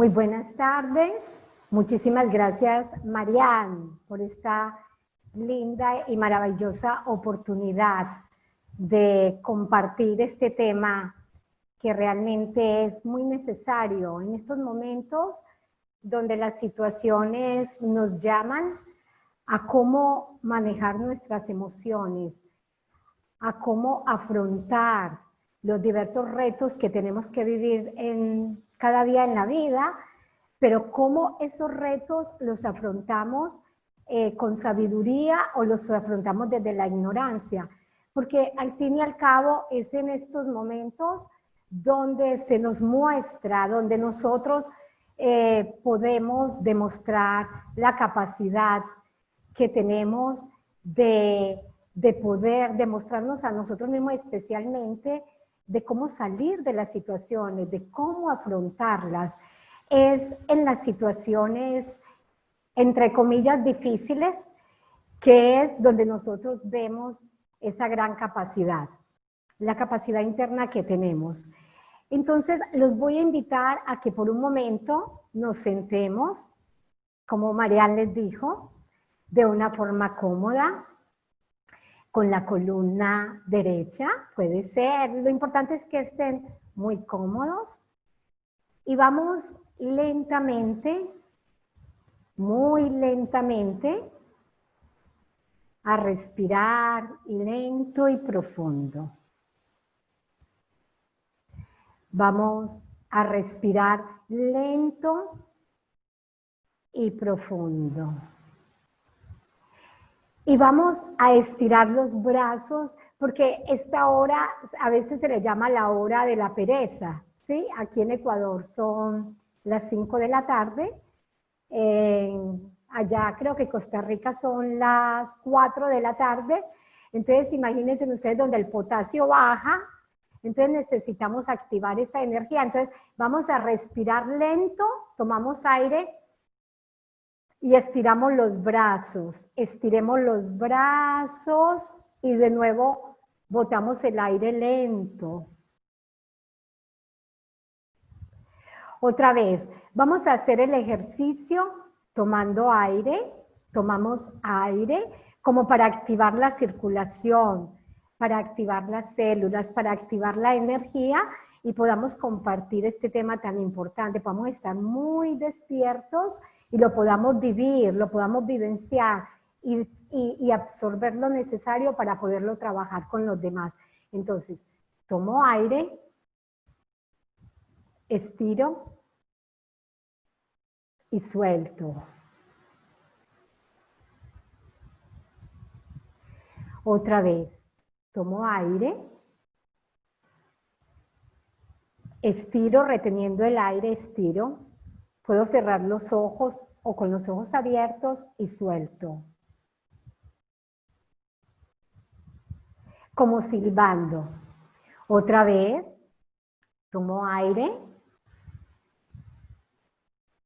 Muy buenas tardes. Muchísimas gracias, Marianne, por esta linda y maravillosa oportunidad de compartir este tema que realmente es muy necesario en estos momentos donde las situaciones nos llaman a cómo manejar nuestras emociones, a cómo afrontar los diversos retos que tenemos que vivir en, cada día en la vida, pero cómo esos retos los afrontamos eh, con sabiduría o los afrontamos desde la ignorancia. Porque al fin y al cabo es en estos momentos donde se nos muestra, donde nosotros eh, podemos demostrar la capacidad que tenemos de, de poder demostrarnos a nosotros mismos especialmente de cómo salir de las situaciones, de cómo afrontarlas, es en las situaciones, entre comillas, difíciles, que es donde nosotros vemos esa gran capacidad, la capacidad interna que tenemos. Entonces, los voy a invitar a que por un momento nos sentemos, como Marianne les dijo, de una forma cómoda, con la columna derecha, puede ser. Lo importante es que estén muy cómodos. Y vamos lentamente, muy lentamente, a respirar lento y profundo. Vamos a respirar lento y profundo. Y vamos a estirar los brazos porque esta hora a veces se le llama la hora de la pereza. ¿sí? Aquí en Ecuador son las 5 de la tarde. allá creo que Costa Rica son las 4 de la tarde. Entonces imagínense ustedes donde el potasio baja, entonces necesitamos activar esa energía. Entonces vamos a respirar lento, tomamos aire y estiramos los brazos. Estiremos los brazos y de nuevo botamos el aire lento. Otra vez, vamos a hacer el ejercicio tomando aire, tomamos aire como para activar la circulación, para activar las células, para activar la energía y podamos compartir este tema tan importante, podamos estar muy despiertos y lo podamos vivir, lo podamos vivenciar y, y, absorber lo necesario para poderlo trabajar con los demás. Entonces, tomo aire, estiro y suelto. Otra vez, tomo aire, estiro reteniendo el aire, estiro, Puedo cerrar los ojos o con los ojos abiertos y suelto. Como silbando. Otra vez, tomo aire,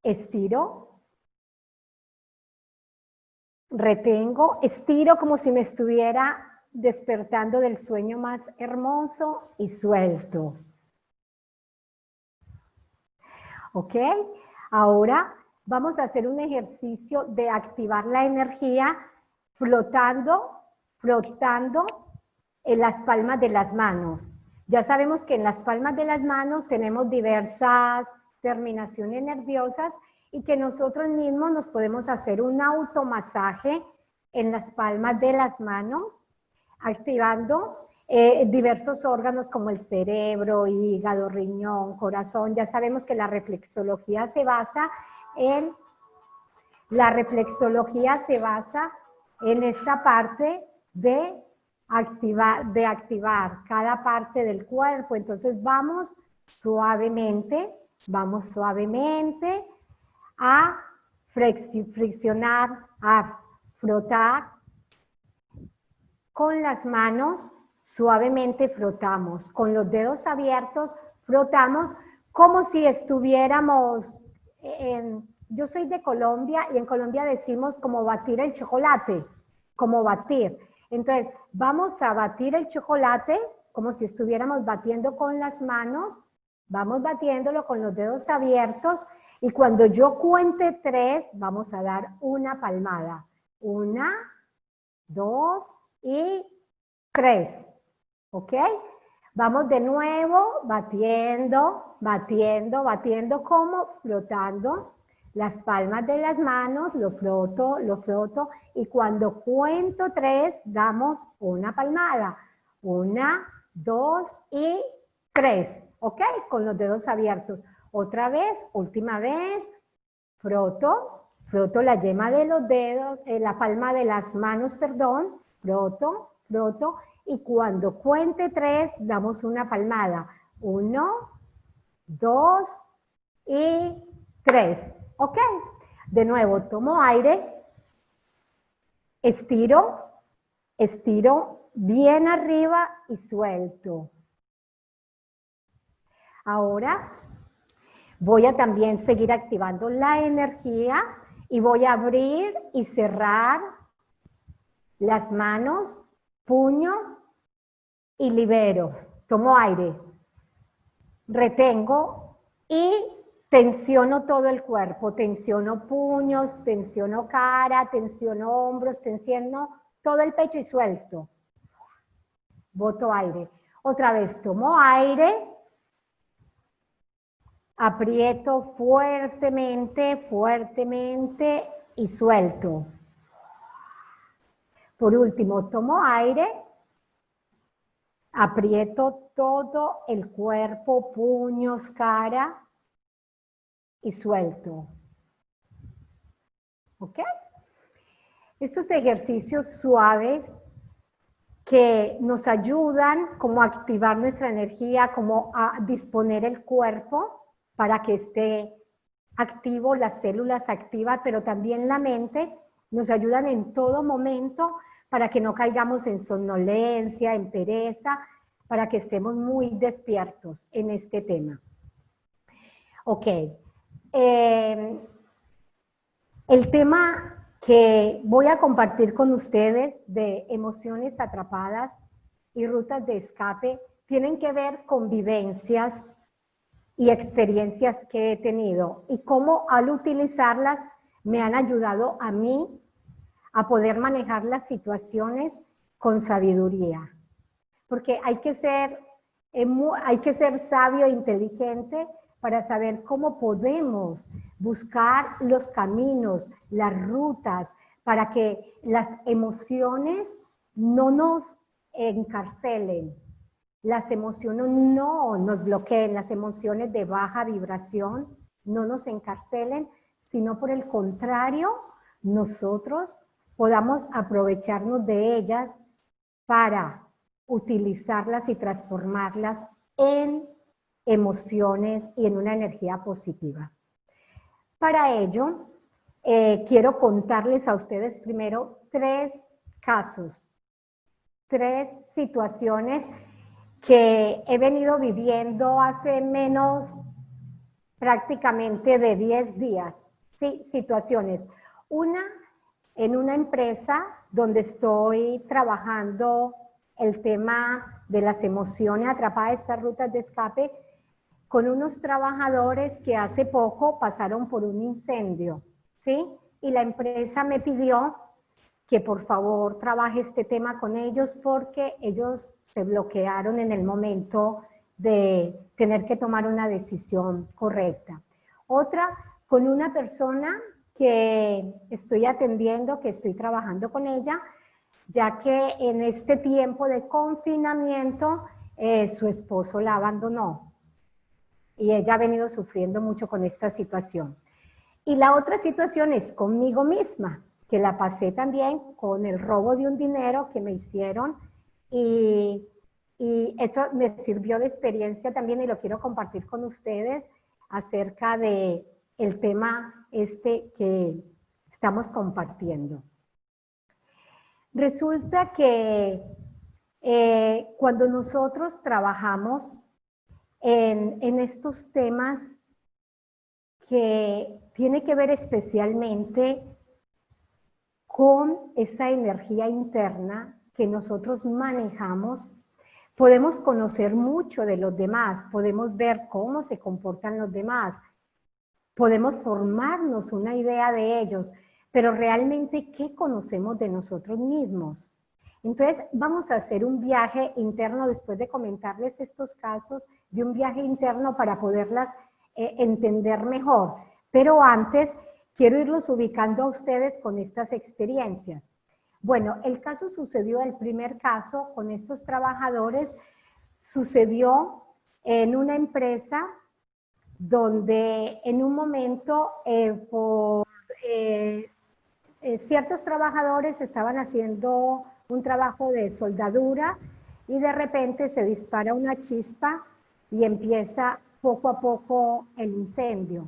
estiro, retengo, estiro como si me estuviera despertando del sueño más hermoso y suelto. ¿Ok? Ahora vamos a hacer un ejercicio de activar la energía flotando, flotando en las palmas de las manos. Ya sabemos que en las palmas de las manos tenemos diversas terminaciones nerviosas y que nosotros mismos nos podemos hacer un automasaje en las palmas de las manos, activando eh, diversos órganos como el cerebro, hígado, riñón, corazón. Ya sabemos que la reflexología se basa en, la reflexología se basa en esta parte de activar, de activar cada parte del cuerpo. Entonces vamos suavemente, vamos suavemente a friccionar, a frotar con las manos Suavemente frotamos, con los dedos abiertos frotamos como si estuviéramos en... Yo soy de Colombia y en Colombia decimos como batir el chocolate, como batir. Entonces, vamos a batir el chocolate como si estuviéramos batiendo con las manos, vamos batiéndolo con los dedos abiertos Y cuando yo cuente tres, vamos a dar una palmada. Una, dos y tres. ¿Ok? Vamos de nuevo batiendo, batiendo, batiendo como flotando las palmas de las manos, lo froto, lo froto y cuando cuento tres damos una palmada. Una, dos y tres. ¿Ok? Con los dedos abiertos. Otra vez, última vez, froto, froto la yema de los dedos, eh, la palma de las manos, perdón, froto, froto y cuando cuente tres, damos una palmada. Uno, dos y tres. ¿Ok? De nuevo, tomo aire, estiro, estiro bien arriba y suelto. Ahora voy a también seguir activando la energía y voy a abrir y cerrar las manos, puño y libero. Tomo aire, retengo y tensiono todo el cuerpo. Tensiono puños, tensiono cara, tensiono hombros, tensiono todo el pecho y suelto. Boto aire. Otra vez tomo aire, aprieto fuertemente, fuertemente y suelto. Por último, tomo aire Aprieto todo el cuerpo, puños, cara y suelto. ¿Ok? Estos ejercicios suaves que nos ayudan como a activar nuestra energía, como a disponer el cuerpo para que esté activo, las células activas, pero también la mente, nos ayudan en todo momento para que no caigamos en somnolencia, en pereza, para que estemos muy despiertos en este tema. Ok. Eh, el tema que voy a compartir con ustedes de emociones atrapadas y rutas de escape tienen que ver con vivencias y experiencias que he tenido y cómo al utilizarlas me han ayudado a mí a poder manejar las situaciones con sabiduría. Porque hay que ser, eh, hay que ser sabio e inteligente para saber cómo podemos buscar los caminos, las rutas, para que las emociones no nos encarcelen, las emociones no nos bloqueen, las emociones de baja vibración no nos encarcelen, sino por el contrario, nosotros podamos aprovecharnos de ellas para utilizarlas y transformarlas en emociones y en una energía positiva. Para ello, eh, quiero contarles a ustedes primero tres casos, tres situaciones que he venido viviendo hace menos prácticamente de 10 días. Sí, situaciones. Una en una empresa donde estoy trabajando el tema de las emociones atrapadas, estas rutas de escape, con unos trabajadores que hace poco pasaron por un incendio, ¿sí? Y la empresa me pidió que por favor trabaje este tema con ellos porque ellos se bloquearon en el momento de tener que tomar una decisión correcta. Otra, con una persona que estoy atendiendo, que estoy trabajando con ella, ya que en este tiempo de confinamiento eh, su esposo la abandonó y ella ha venido sufriendo mucho con esta situación. Y la otra situación es conmigo misma, que la pasé también con el robo de un dinero que me hicieron y, y eso me sirvió de experiencia también y lo quiero compartir con ustedes acerca de el tema este que estamos compartiendo. Resulta que eh, cuando nosotros trabajamos en, en estos temas que tiene que ver especialmente con esa energía interna que nosotros manejamos, podemos conocer mucho de los demás, podemos ver cómo se comportan los demás, podemos formarnos una idea de ellos, pero realmente, ¿qué conocemos de nosotros mismos? Entonces, vamos a hacer un viaje interno después de comentarles estos casos, de un viaje interno para poderlas eh, entender mejor. Pero antes, quiero irlos ubicando a ustedes con estas experiencias. Bueno, el caso sucedió, el primer caso con estos trabajadores, sucedió en una empresa donde en un momento eh, por, eh, ciertos trabajadores estaban haciendo un trabajo de soldadura y de repente se dispara una chispa y empieza poco a poco el incendio.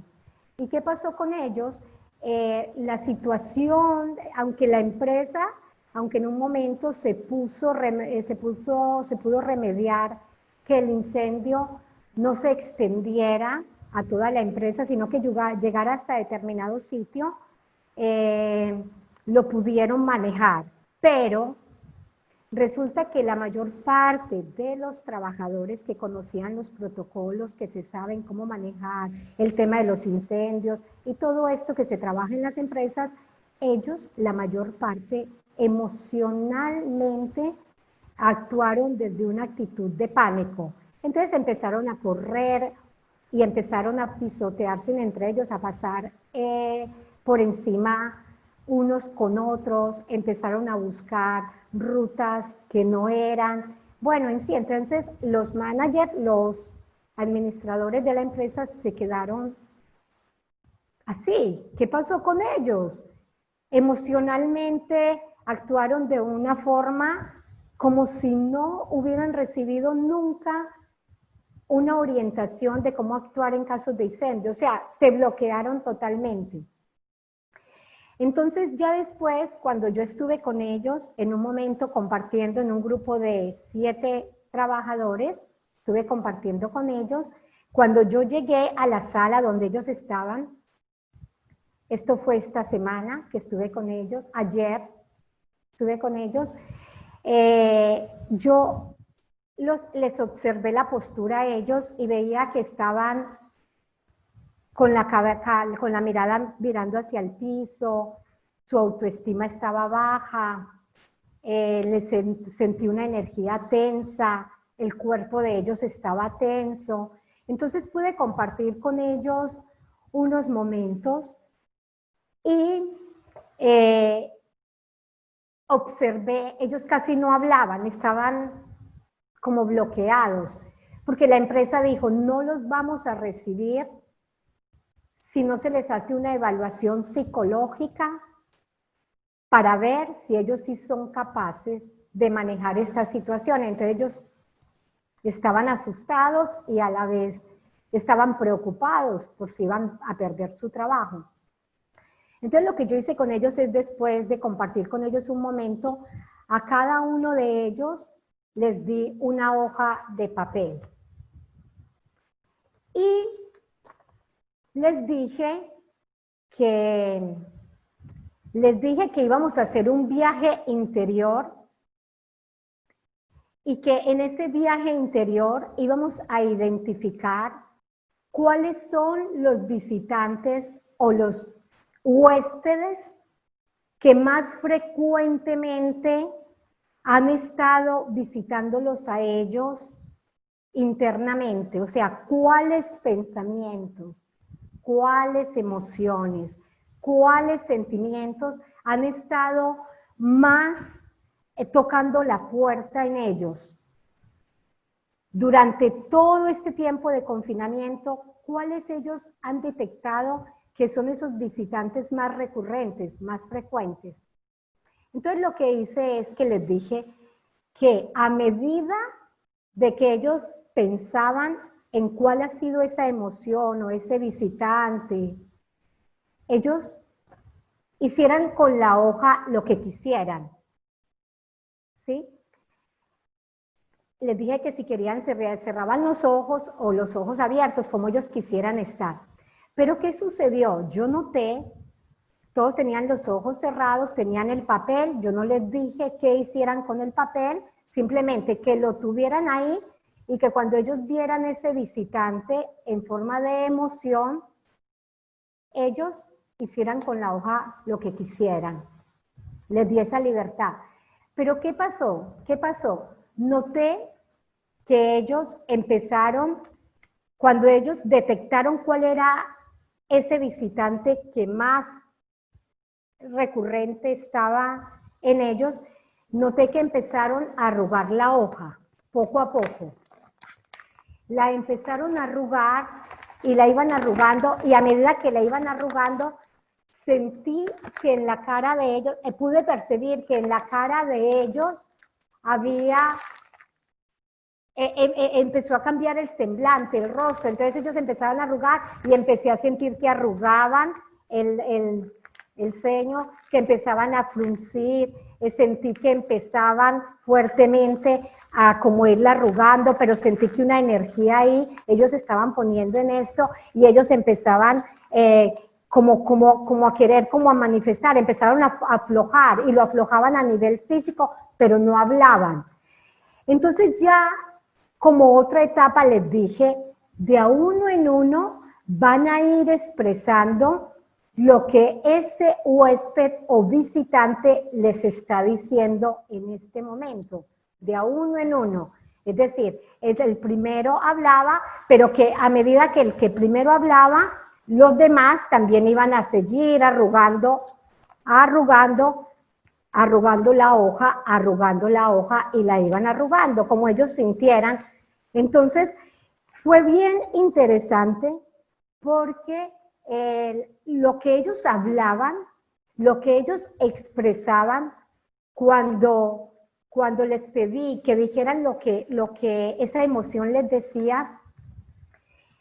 ¿Y qué pasó con ellos? Eh, la situación, aunque la empresa, aunque en un momento se puso, eh, se puso, se pudo remediar que el incendio no se extendiera a toda la empresa, sino que llegara hasta determinado sitio, eh, lo pudieron manejar. Pero Resulta que la mayor parte de los trabajadores que conocían los protocolos, que se saben cómo manejar el tema de los incendios y todo esto que se trabaja en las empresas, ellos, la mayor parte, emocionalmente actuaron desde una actitud de pánico. Entonces empezaron a correr y empezaron a pisotearse entre ellos, a pasar eh, por encima unos con otros, empezaron a buscar rutas que no eran. Bueno, en sí, entonces los managers, los administradores de la empresa se quedaron así. ¿Qué pasó con ellos? Emocionalmente actuaron de una forma como si no hubieran recibido nunca una orientación de cómo actuar en casos de incendio. O sea, se bloquearon totalmente. Entonces ya después, cuando yo estuve con ellos, en un momento compartiendo en un grupo de siete trabajadores, estuve compartiendo con ellos, cuando yo llegué a la sala donde ellos estaban, esto fue esta semana que estuve con ellos, ayer estuve con ellos, eh, yo los, les observé la postura a ellos y veía que estaban con la, con la mirada mirando hacia el piso, su autoestima estaba baja, eh, les sentí una energía tensa, el cuerpo de ellos estaba tenso. Entonces pude compartir con ellos unos momentos y eh, observé, ellos casi no hablaban, estaban como bloqueados, porque la empresa dijo, no los vamos a recibir si no se les hace una evaluación psicológica para ver si ellos sí son capaces de manejar esta situación. Entonces ellos estaban asustados y a la vez estaban preocupados por si iban a perder su trabajo. Entonces lo que yo hice con ellos es después de compartir con ellos un momento, a cada uno de ellos les di una hoja de papel. Y les dije que les dije que íbamos a hacer un viaje interior y que en ese viaje interior íbamos a identificar cuáles son los visitantes o los huéspedes que más frecuentemente han estado visitándolos a ellos internamente, o sea, cuáles pensamientos, cuáles emociones, cuáles sentimientos han estado más eh, tocando la puerta en ellos. Durante todo este tiempo de confinamiento, ¿cuáles ellos han detectado que son esos visitantes más recurrentes, más frecuentes? Entonces lo que hice es que les dije que a medida de que ellos pensaban en cuál ha sido esa emoción o ese visitante. Ellos hicieran con la hoja lo que quisieran. ¿Sí? Les dije que si querían cerraban los ojos o los ojos abiertos, como ellos quisieran estar. Pero ¿qué sucedió? Yo noté, todos tenían los ojos cerrados, tenían el papel, yo no les dije qué hicieran con el papel, simplemente que lo tuvieran ahí y que cuando ellos vieran ese visitante en forma de emoción, ellos hicieran con la hoja lo que quisieran. Les di esa libertad. Pero ¿qué pasó? ¿Qué pasó? Noté que ellos empezaron, cuando ellos detectaron cuál era ese visitante que más recurrente estaba en ellos, noté que empezaron a arrugar la hoja, poco a poco. La empezaron a arrugar y la iban arrugando y a medida que la iban arrugando, sentí que en la cara de ellos, eh, pude percibir que en la cara de ellos había, eh, eh, empezó a cambiar el semblante, el rostro, entonces ellos empezaron a arrugar y empecé a sentir que arrugaban el, el, el ceño, que empezaban a fruncir, sentí que empezaban fuertemente a como irla arrugando, pero sentí que una energía ahí, ellos estaban poniendo en esto y ellos empezaban eh, como, como, como a querer, como a manifestar, empezaron a aflojar y lo aflojaban a nivel físico, pero no hablaban. Entonces ya como otra etapa les dije, de a uno en uno van a ir expresando lo que ese huésped o visitante les está diciendo en este momento, de a uno en uno. Es decir, el primero hablaba, pero que a medida que el que primero hablaba, los demás también iban a seguir arrugando, arrugando, arrugando la hoja, arrugando la hoja y la iban arrugando, como ellos sintieran. Entonces, fue bien interesante porque lo que ellos hablaban, lo que ellos expresaban cuando, cuando les pedí que dijeran lo que, lo que esa emoción les decía,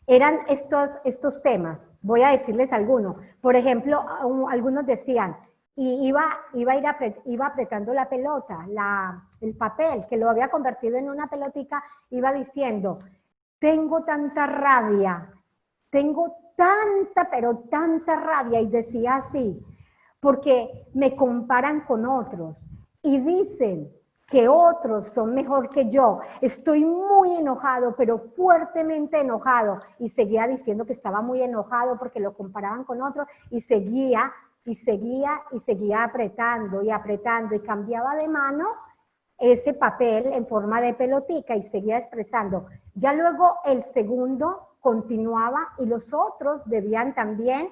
eran estos, estos temas. Voy a decirles algunos. Por ejemplo, algunos decían, y iba, iba, a ir iba apretando la pelota, la, el papel, que lo había convertido en una pelotica, iba diciendo, tengo tanta rabia, tengo tanta, pero tanta rabia y decía así, porque me comparan con otros y dicen que otros son mejor que yo. Estoy muy enojado, pero fuertemente enojado. Y seguía diciendo que estaba muy enojado porque lo comparaban con otros y seguía y seguía y seguía apretando y apretando y cambiaba de mano ese papel en forma de pelotica y seguía expresando. Ya luego el segundo continuaba y los otros debían también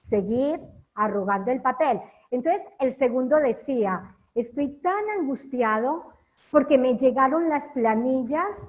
seguir arrugando el papel. Entonces el segundo decía, estoy tan angustiado porque me llegaron las planillas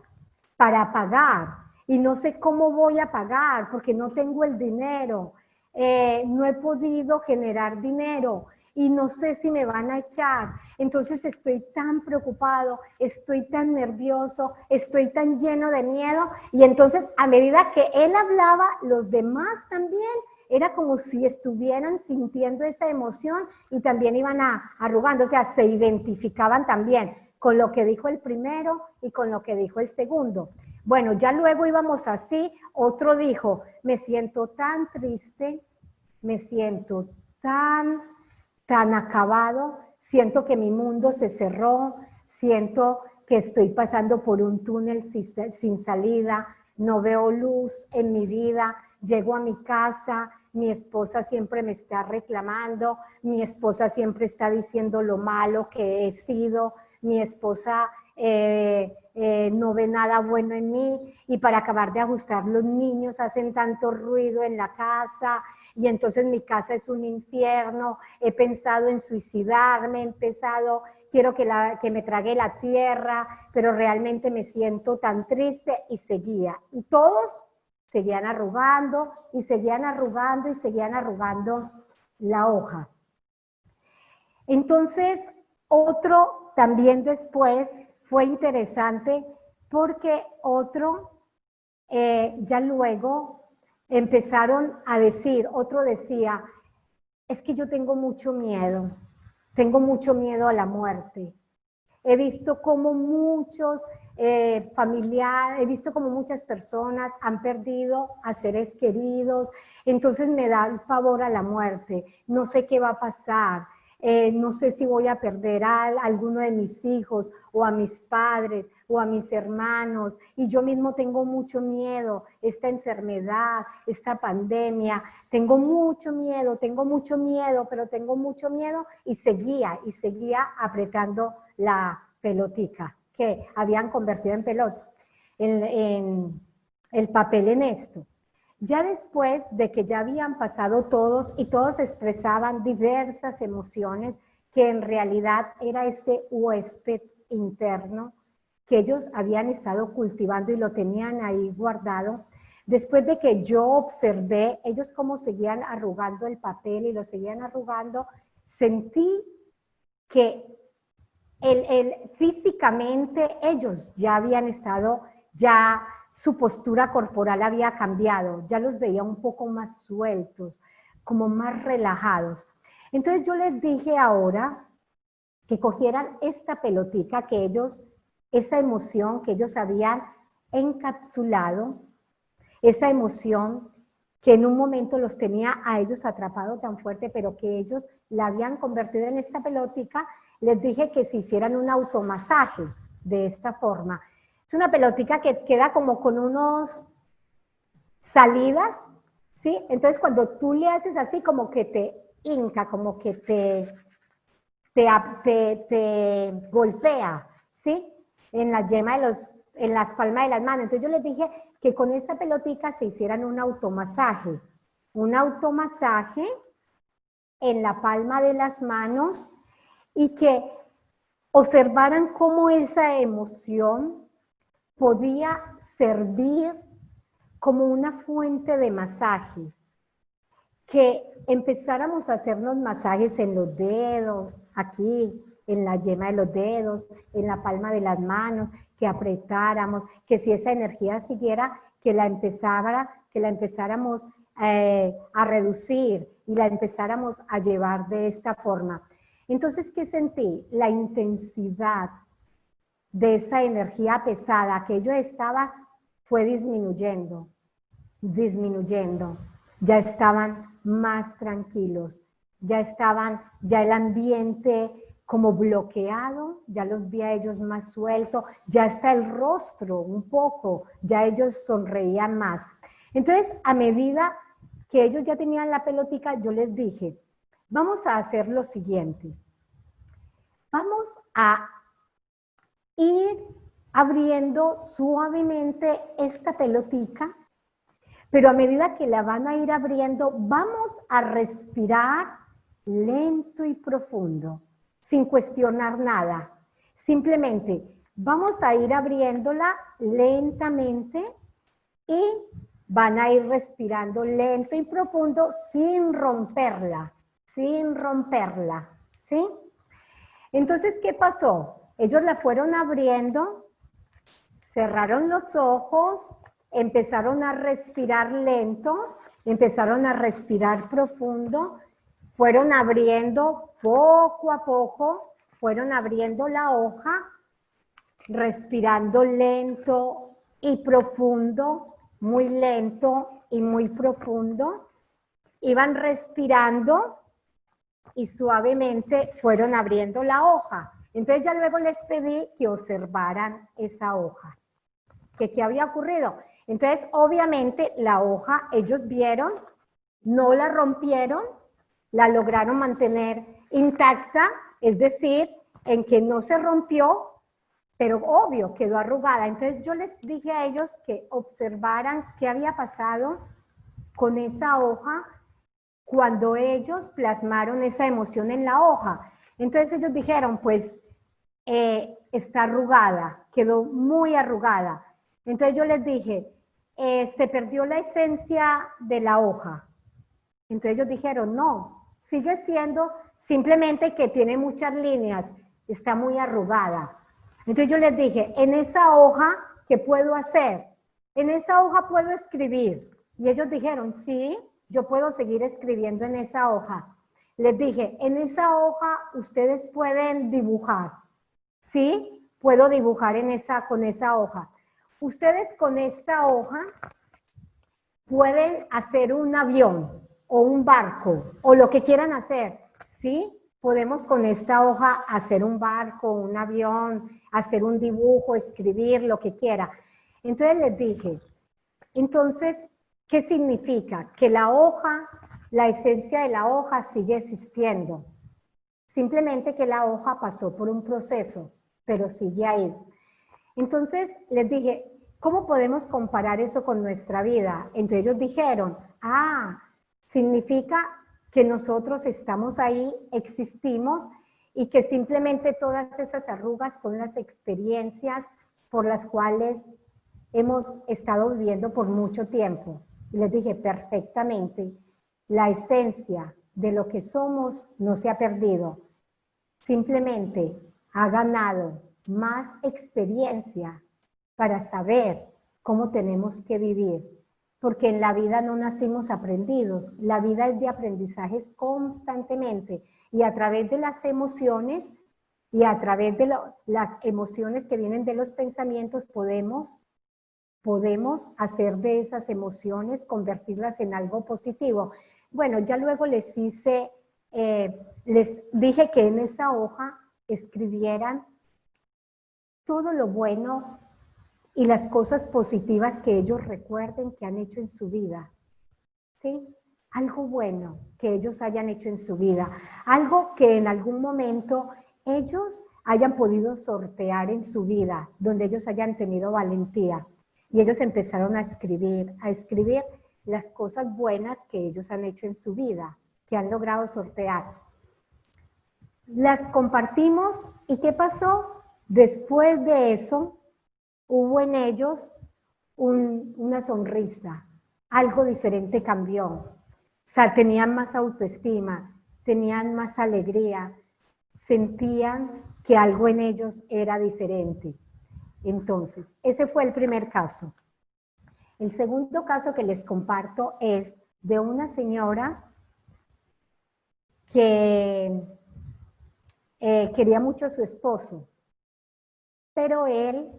para pagar y no sé cómo voy a pagar porque no tengo el dinero, eh, no he podido generar dinero, y no sé si me van a echar. Entonces estoy tan preocupado, estoy tan nervioso, estoy tan lleno de miedo. Y entonces a medida que él hablaba, los demás también era como si estuvieran sintiendo esa emoción y también iban a, arrugando, o sea, se identificaban también con lo que dijo el primero y con lo que dijo el segundo. Bueno, ya luego íbamos así, otro dijo, me siento tan triste, me siento tan tan acabado, siento que mi mundo se cerró, siento que estoy pasando por un túnel sin salida, no veo luz en mi vida, llego a mi casa, mi esposa siempre me está reclamando, mi esposa siempre está diciendo lo malo que he sido, mi esposa eh, eh, no ve nada bueno en mí. Y para acabar de ajustar los niños hacen tanto ruido en la casa y entonces mi casa es un infierno, he pensado en suicidarme, he empezado, quiero que, la, que me trague la tierra, pero realmente me siento tan triste y seguía. Y todos seguían arrugando y seguían arrugando y seguían arrugando la hoja. Entonces, otro también después fue interesante porque otro eh, ya luego empezaron a decir, otro decía, es que yo tengo mucho miedo, tengo mucho miedo a la muerte. He visto como muchos eh, familiares, he visto como muchas personas han perdido a seres queridos, entonces me da el pavor a la muerte, no sé qué va a pasar, eh, no sé si voy a perder a, alguno de mis hijos o a mis padres o a mis hermanos y yo mismo tengo mucho miedo, esta enfermedad, esta pandemia, tengo mucho miedo, tengo mucho miedo, pero tengo mucho miedo y seguía y seguía apretando la pelotica que habían convertido en pelota, en el papel en esto. Ya después de que ya habían pasado todos y todos expresaban diversas emociones, que en realidad era ese huésped interno que ellos habían estado cultivando y lo tenían ahí guardado. Después de que yo observé ellos cómo seguían arrugando el papel y lo seguían arrugando, sentí que el, físicamente ellos ya habían estado ya su postura corporal había cambiado, ya los veía un poco más sueltos, como más relajados. Entonces yo les dije ahora que cogieran esta pelotica que ellos, esa emoción que ellos habían encapsulado, esa emoción que en un momento los tenía a ellos atrapados tan fuerte, pero que ellos la habían convertido en esta pelotica, les dije que se hicieran un automasaje de esta forma. Es una pelotica que queda como con unos salidas, ¿sí? Entonces cuando tú le haces así como que te hinca, como que te, te, te, golpea, ¿sí? En la yema de los, en las palmas de las manos. Entonces yo les dije que con esa pelotica se hicieran un automasaje. Un automasaje en la palma de las manos y que observaran cómo esa emoción podía servir como una fuente de masaje, que empezáramos a hacernos masajes en los dedos, aquí, en la yema de los dedos, en la palma de las manos, que apretáramos, que si esa energía siguiera, que la empezara, que la empezáramos eh, a reducir y la empezáramos a llevar de esta forma. Entonces, ¿qué sentí? La intensidad de esa energía pesada que yo estaba fue disminuyendo, disminuyendo. Ya estaban más tranquilos, ya estaban, ya el ambiente como bloqueado, ya los vi a ellos más sueltos, ya está el rostro un poco, ya ellos sonreían más. Entonces, a medida que ellos ya tenían la pelotica, yo les dije, vamos a hacer lo siguiente. Vamos a ir abriendo suavemente esta pelotica, pero a medida que la van a ir abriendo, vamos a respirar lento y profundo, sin cuestionar nada. Simplemente vamos a ir abriéndola lentamente y van a ir respirando lento y profundo sin romperla, sin romperla, ¿sí? Entonces, ¿qué pasó? Ellos la fueron abriendo, cerraron los ojos, empezaron a respirar lento, empezaron a respirar profundo, fueron abriendo poco a poco, fueron abriendo la hoja, respirando lento y profundo, muy lento y muy profundo. Iban respirando y suavemente fueron abriendo la hoja. Entonces ya luego les pedí que observaran esa hoja. ¿Qué, ¿Qué había ocurrido? Entonces, obviamente, la hoja ellos vieron, no la rompieron, la lograron mantener intacta, es decir, en que no se rompió, pero obvio, quedó arrugada. Entonces yo les dije a ellos que observaran qué había pasado con esa hoja cuando ellos plasmaron esa emoción en la hoja. Entonces ellos dijeron, pues eh, está arrugada, quedó muy arrugada. Entonces yo les dije, eh, se perdió la esencia de la hoja. Entonces ellos dijeron, no, sigue siendo simplemente que tiene muchas líneas, está muy arrugada. Entonces yo les dije, en esa hoja, ¿qué puedo hacer? En esa hoja puedo escribir. Y ellos dijeron, sí, yo puedo seguir escribiendo en esa hoja. Les dije, en esa hoja ustedes pueden dibujar. ¿Sí? Puedo dibujar en esa, con esa hoja. Ustedes con esta hoja pueden hacer un avión o un barco o lo que quieran hacer. ¿Sí? podemos con esta hoja hacer un barco, un avión, hacer un dibujo, escribir, lo que quiera. Entonces les dije, entonces, ¿qué significa? Que la hoja, la esencia de la hoja sigue existiendo. Simplemente que la hoja pasó por un proceso, pero sigue ahí. Entonces les dije, ¿cómo podemos comparar eso con nuestra vida? Entonces ellos dijeron, ah, significa que nosotros estamos ahí, existimos y que simplemente todas esas arrugas son las experiencias por las cuales hemos estado viviendo por mucho tiempo. Y les dije, perfectamente, la esencia de lo que somos no se ha perdido. Simplemente ha ganado más experiencia para saber cómo tenemos que vivir. Porque en la vida no nacimos aprendidos, la vida es de aprendizajes constantemente y a través de las emociones y a través de las emociones que vienen de los pensamientos podemos podemos hacer de esas emociones, convertirlas en algo positivo. Bueno, ya luego les hice, eh, les dije que en esa hoja escribieran todo lo bueno y las cosas positivas que ellos recuerden que han hecho en su vida. ¿Sí? Algo bueno que ellos hayan hecho en su vida. Algo que en algún momento ellos hayan podido sortear en su vida, donde ellos hayan tenido valentía. Y ellos empezaron a escribir, a escribir las cosas buenas que ellos han hecho en su vida, que han logrado sortear. Las compartimos y ¿qué pasó? Después de eso, hubo en ellos una sonrisa, algo diferente cambió. O sea, tenían más autoestima, tenían más alegría, sentían que algo en ellos era diferente. Entonces, ese fue el primer caso. El segundo caso que les comparto es de una señora que eh, quería mucho a su esposo, pero él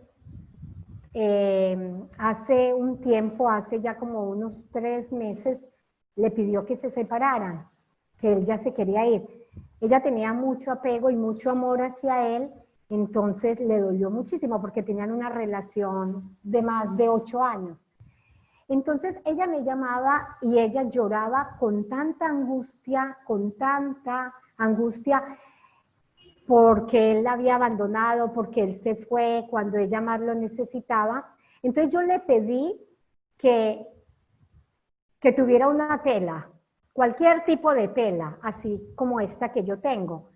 eh, hace un tiempo, hace ya como unos tres meses, le pidió que se separaran, que él ya se quería ir. Ella tenía mucho apego y mucho amor hacia él, entonces le dolió muchísimo porque tenían una relación de más de ocho años. Entonces ella me llamaba y ella lloraba con tanta angustia, con tanta angustia, porque él la había abandonado, porque él se fue cuando ella más lo necesitaba. Entonces yo le pedí que, que tuviera una tela, cualquier tipo de tela, así como esta que yo tengo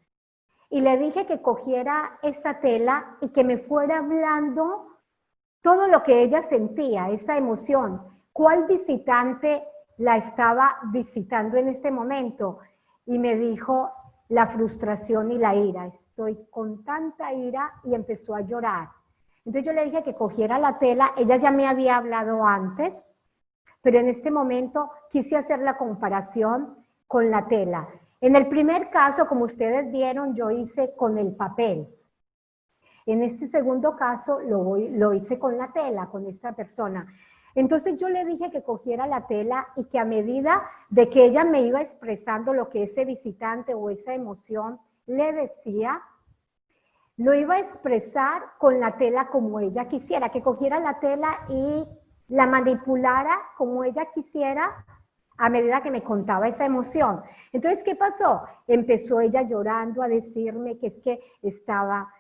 y le dije que cogiera esa tela y que me fuera hablando todo lo que ella sentía, esa emoción. ¿Cuál visitante la estaba visitando en este momento? Y me dijo la frustración y la ira. Estoy con tanta ira y empezó a llorar. Entonces yo le dije que cogiera la tela, ella ya me había hablado antes, pero en este momento quise hacer la comparación con la tela. En el primer caso, como ustedes vieron, yo hice con el papel. En este segundo caso lo, lo hice con la tela, con esta persona. Entonces yo le dije que cogiera la tela y que a medida de que ella me iba expresando lo que ese visitante o esa emoción le decía, lo iba a expresar con la tela como ella quisiera, que cogiera la tela y la manipulara como ella quisiera a medida que me contaba esa emoción. Entonces, ¿qué pasó? Empezó ella llorando a decirme que es que estaba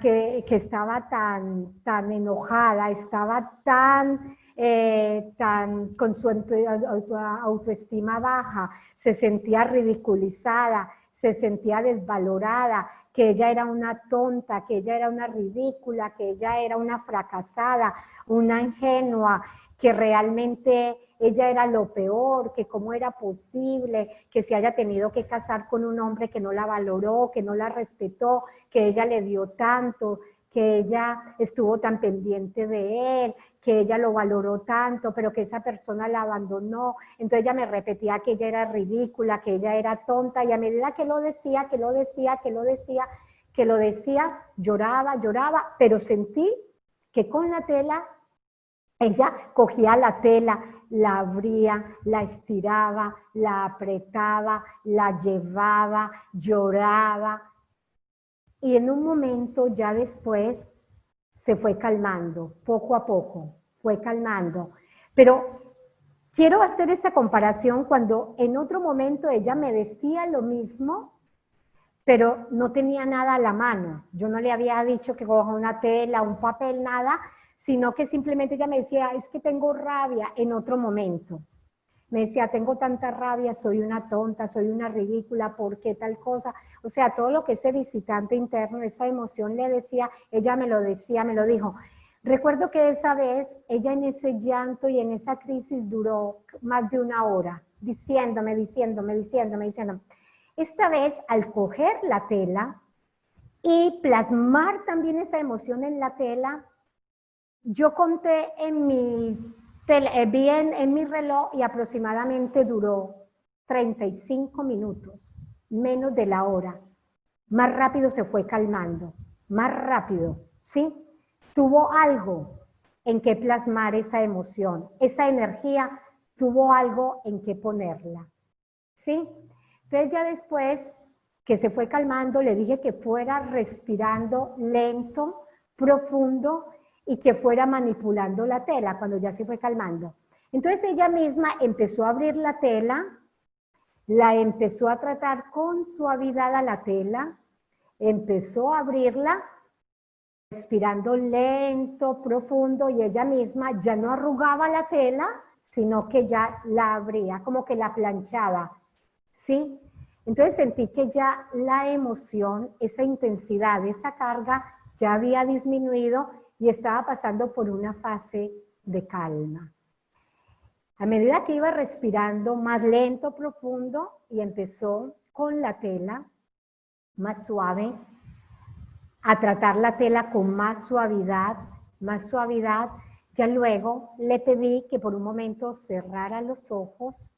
que, estaba tan, tan enojada, estaba tan, eh, tan con su autoestima baja, se sentía ridiculizada, se sentía desvalorada, que ella era una tonta, que ella era una ridícula, que ella era una fracasada, una ingenua, que realmente ella era lo peor, que cómo era posible que se haya tenido que casar con un hombre que no la valoró, que no la respetó, que ella le dio tanto, que ella estuvo tan pendiente de él, que ella lo valoró tanto, pero que esa persona la abandonó. Entonces ella me repetía que ella era ridícula, que ella era tonta, y a medida que lo decía, que lo decía, que lo decía, que lo decía, lloraba, lloraba, pero sentí que con la tela ella cogía la tela, la abría, la estiraba, la apretaba, la llevaba, lloraba. Y en un momento ya después se fue calmando, poco a poco, fue calmando. Pero quiero hacer esta comparación cuando en otro momento ella me decía lo mismo, pero no tenía nada a la mano. Yo no le había dicho que coja una tela, un papel, nada, sino que simplemente ella me decía, es que tengo rabia en otro momento. Me decía, tengo tanta rabia, soy una tonta, soy una ridícula, ¿por qué tal cosa? O sea, todo lo que ese visitante interno, esa emoción le decía, ella me lo decía, me lo dijo. Recuerdo que esa vez, ella en ese llanto y en esa crisis duró más de una hora, diciéndome, diciéndome, diciéndome, diciéndome. Esta vez, al coger la tela y plasmar también esa emoción en la tela, yo conté en mi, eh, bien en, mi reloj y aproximadamente duró 35 minutos, menos de la hora. Más rápido se fue calmando, más rápido, ¿sí? Tuvo algo en que plasmar esa emoción, esa energía tuvo algo en que ponerla, ¿sí? Entonces ya después que se fue calmando, le dije que fuera respirando lento, profundo, y que fuera manipulando la tela cuando ya se fue calmando. Entonces ella misma empezó a abrir la tela, la empezó a tratar con suavidad a la tela, empezó a abrirla, respirando lento, profundo, y ella misma ya no arrugaba la tela, sino que ya la abría, como que la planchaba, ¿sí? Entonces sentí que ya la emoción, esa intensidad, esa carga ya había disminuido y estaba pasando por una fase de calma. A medida que iba respirando más lento, profundo, y empezó con la tela más suave, a tratar la tela con más suavidad, más suavidad, ya luego le pedí que por un momento cerrara los ojos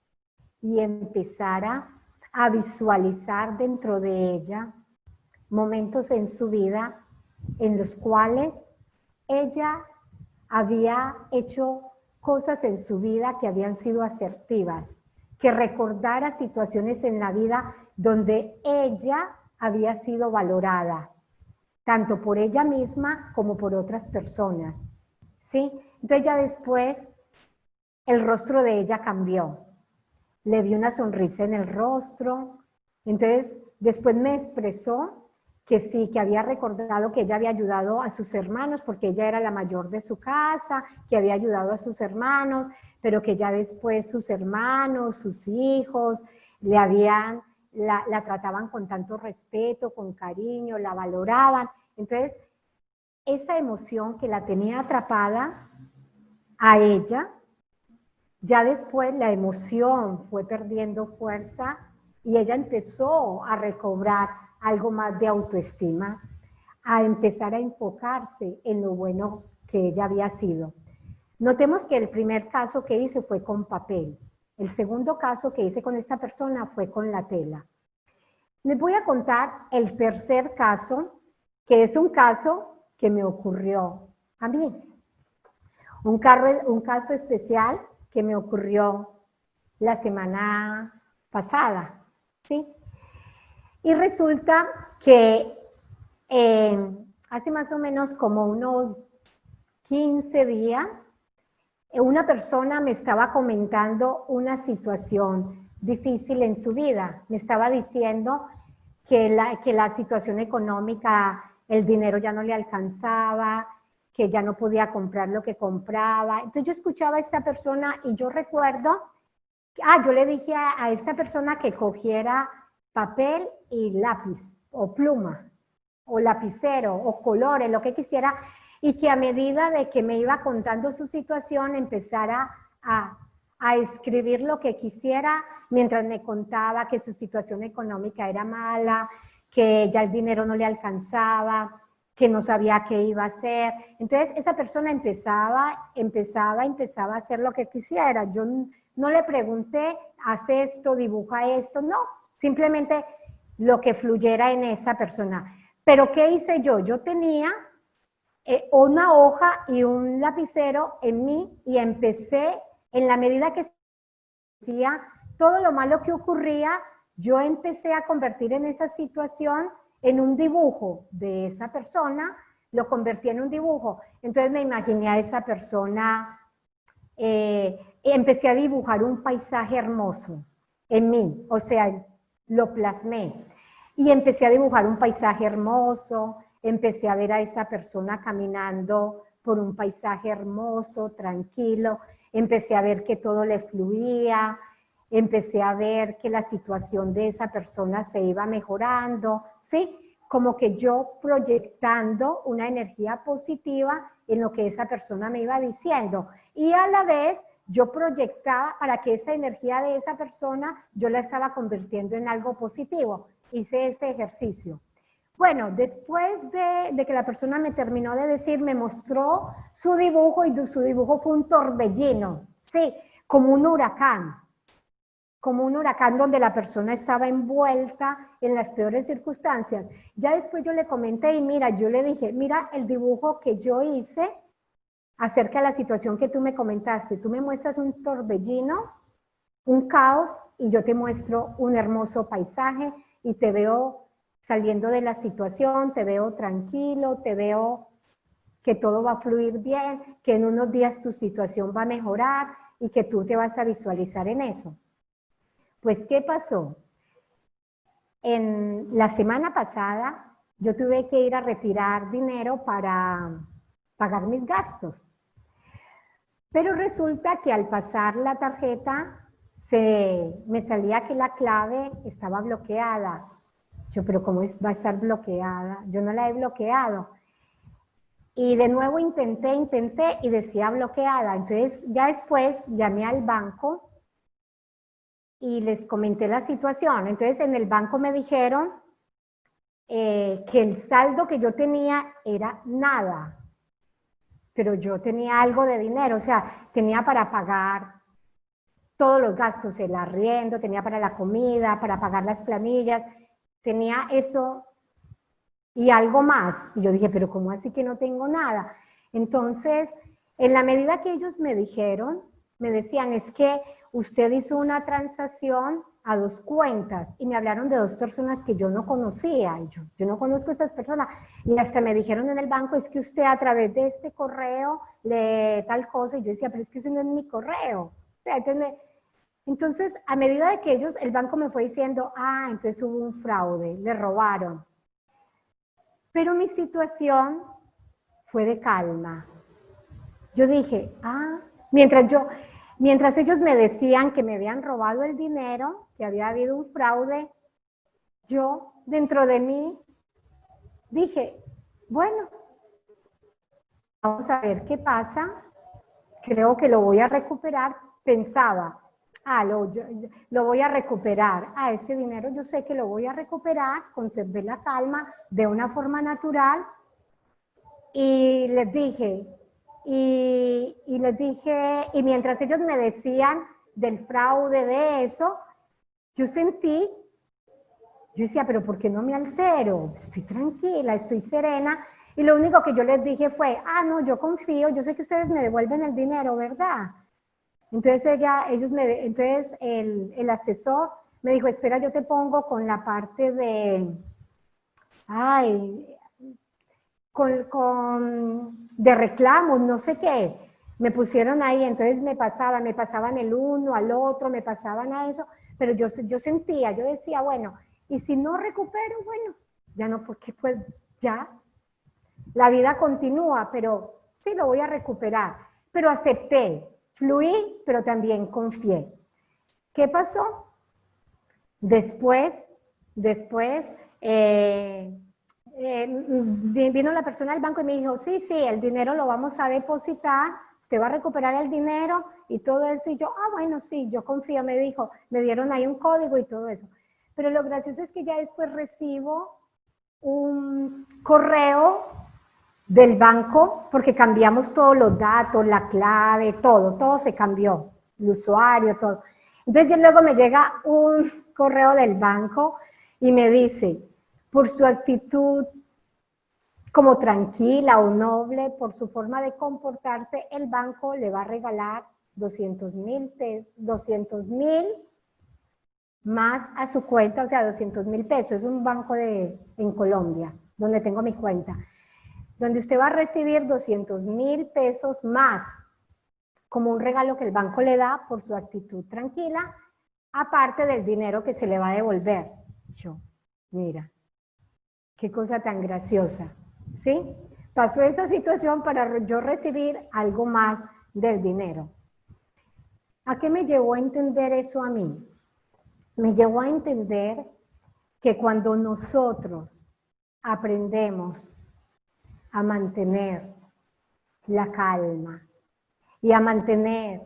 y empezara a visualizar dentro de ella momentos en su vida en los cuales ella había hecho cosas en su vida que habían sido asertivas, que recordara situaciones en la vida donde ella había sido valorada, tanto por ella misma como por otras personas. ¿sí? Entonces ya después el rostro de ella cambió. Le vi una sonrisa en el rostro. Entonces después me expresó que sí, que había recordado que ella había ayudado a sus hermanos porque ella era la mayor de su casa, que había ayudado a sus hermanos, pero que ya después sus hermanos, sus hijos, le habían, la, la trataban con tanto respeto, con cariño, la valoraban. Entonces, esa emoción que la tenía atrapada a ella, ya después la emoción fue perdiendo fuerza y ella empezó a recobrar algo más de autoestima, a empezar a enfocarse en lo bueno que ella había sido. Notemos que el primer caso que hice fue con papel. El segundo caso que hice con esta persona fue con la tela. Les voy a contar el tercer caso, que es un caso que me ocurrió a mí. Un, un caso especial que me ocurrió la semana pasada, ¿sí? Y resulta que eh, hace más o menos como unos 15 días, eh, una persona me estaba comentando una situación difícil en su vida. Me estaba diciendo que la, que la situación económica, el dinero ya no le alcanzaba, que ya no podía comprar lo que compraba. Entonces yo escuchaba a esta persona y yo recuerdo, ah, yo le dije a esta persona que cogiera papel y lápiz o pluma o lapicero o colores, lo que quisiera, y que a medida de que me iba contando su situación empezara a, a escribir lo que quisiera mientras me contaba que su situación económica era mala, que ya el dinero no le alcanzaba, que no sabía qué iba a hacer. Entonces esa persona empezaba, empezaba, empezaba a hacer lo que quisiera. Yo no le pregunté, haz esto, dibuja esto, no, simplemente lo que fluyera en esa persona. Pero ¿qué hice yo? Yo tenía eh, una hoja y un lapicero en mí y empecé, en la medida que decía todo lo malo que ocurría, yo empecé a convertir en esa situación en un dibujo de esa persona, lo convertí en un dibujo. Entonces me imaginé a esa persona, eh, empecé a dibujar un paisaje hermoso en mí, o sea, lo plasmé. Y empecé a dibujar un paisaje hermoso, empecé a ver a esa persona caminando por un paisaje hermoso, tranquilo, empecé a ver que todo le fluía, empecé a ver que la situación de esa persona se iba mejorando, ¿sí? Como que yo proyectando una energía positiva en lo que esa persona me iba diciendo. Y a la vez yo proyectaba para que esa energía de esa persona yo la estaba convirtiendo en algo positivo. Hice ese ejercicio. Bueno, después de, de, que la persona me terminó de decir, me mostró su dibujo y su dibujo fue un torbellino, sí, como un huracán como un huracán donde la persona estaba envuelta en las peores circunstancias. Ya después yo le comenté y mira, yo le dije, mira el dibujo que yo hice acerca de la situación que tú me comentaste. Tú me muestras un torbellino, un caos y yo te muestro un hermoso paisaje y te veo saliendo de la situación, te veo tranquilo, te veo que todo va a fluir bien, que en unos días tu situación va a mejorar y que tú te vas a visualizar en eso. Pues, ¿qué pasó? En la semana pasada yo tuve que ir a retirar dinero para pagar mis gastos. Pero resulta que al pasar la tarjeta se, me salía que la clave estaba bloqueada. Yo, pero ¿cómo va a estar bloqueada? Yo no la he bloqueado. Y de nuevo intenté, intenté y decía bloqueada. Entonces ya después llamé al banco y les comenté la situación. Entonces en el banco me dijeron eh, que el saldo que yo tenía era nada, pero yo tenía algo de dinero, o sea, tenía para pagar todos los gastos, el arriendo, tenía para la comida, para pagar las planillas, tenía eso y algo más. Y yo dije, pero ¿cómo así que no tengo nada? Entonces, en la medida que ellos me dijeron, me decían, es que usted hizo una transacción a dos cuentas y me hablaron de dos personas que yo no conocía. yo, yo no conozco a estas personas. Y hasta me dijeron en el banco, es que usted a través de este correo le tal cosa. Y yo decía, pero es que ese no es mi correo. Entonces, a medida de que ellos, el banco me fue diciendo, ah, entonces hubo un fraude, le robaron. Pero mi situación fue de calma. Yo dije, ah, mientras yo, Mientras ellos me decían que me habían robado el dinero, que había habido un fraude, yo dentro de mí dije, bueno, vamos a ver qué pasa, creo que lo voy a recuperar, pensaba, ah, lo, lo voy a recuperar, ah, ese dinero yo sé que lo voy a recuperar, conservé la calma de una forma natural y les dije, y, les dije, y mientras ellos me decían del fraude, de eso, yo sentí, yo decía, pero ¿por qué no me altero? Estoy tranquila, estoy serena. Y lo único que yo les dije fue, ah, no, yo confío, yo sé que ustedes me devuelven el dinero, ¿verdad? Entonces ella, ellos me, entonces el, el asesor me dijo, espera, yo te pongo con la parte de, ay, con, de reclamos, no sé qué. Me pusieron ahí, entonces me pasaban, me pasaban el uno al otro, me pasaban a eso, pero yo, yo sentía, yo decía, bueno, y si no recupero, bueno, ya no, porque pues ya, la vida continúa, pero sí lo voy a recuperar. Pero acepté, fluí, pero también confié. ¿Qué pasó? Después, después, eh, eh, vino la persona del banco y me dijo, sí, sí, el dinero lo vamos a depositar, usted va a recuperar el dinero y todo eso. Y yo, ah, bueno, sí, yo confío, me dijo, me dieron ahí un código y todo eso. Pero lo gracioso es que ya después recibo un correo del banco porque cambiamos todos los datos, la clave, todo, todo se cambió, el usuario, todo. Entonces luego me llega un correo del banco y me dice, por su actitud como tranquila o noble por su forma de comportarse, el banco le va a regalar 200 mil 200 mil más a su cuenta, o sea, 200 mil pesos. Es un banco de, en Colombia, donde tengo mi cuenta. Donde usted va a recibir 200 mil pesos más como un regalo que el banco le da por su actitud tranquila, aparte del dinero que se le va a devolver. Yo, mira, qué cosa tan graciosa, ¿sí? Pasó esa situación para yo recibir algo más del dinero. ¿A qué me llevó a entender eso a mí? Me llevó a entender que cuando nosotros aprendemos a mantener la calma, y a mantener,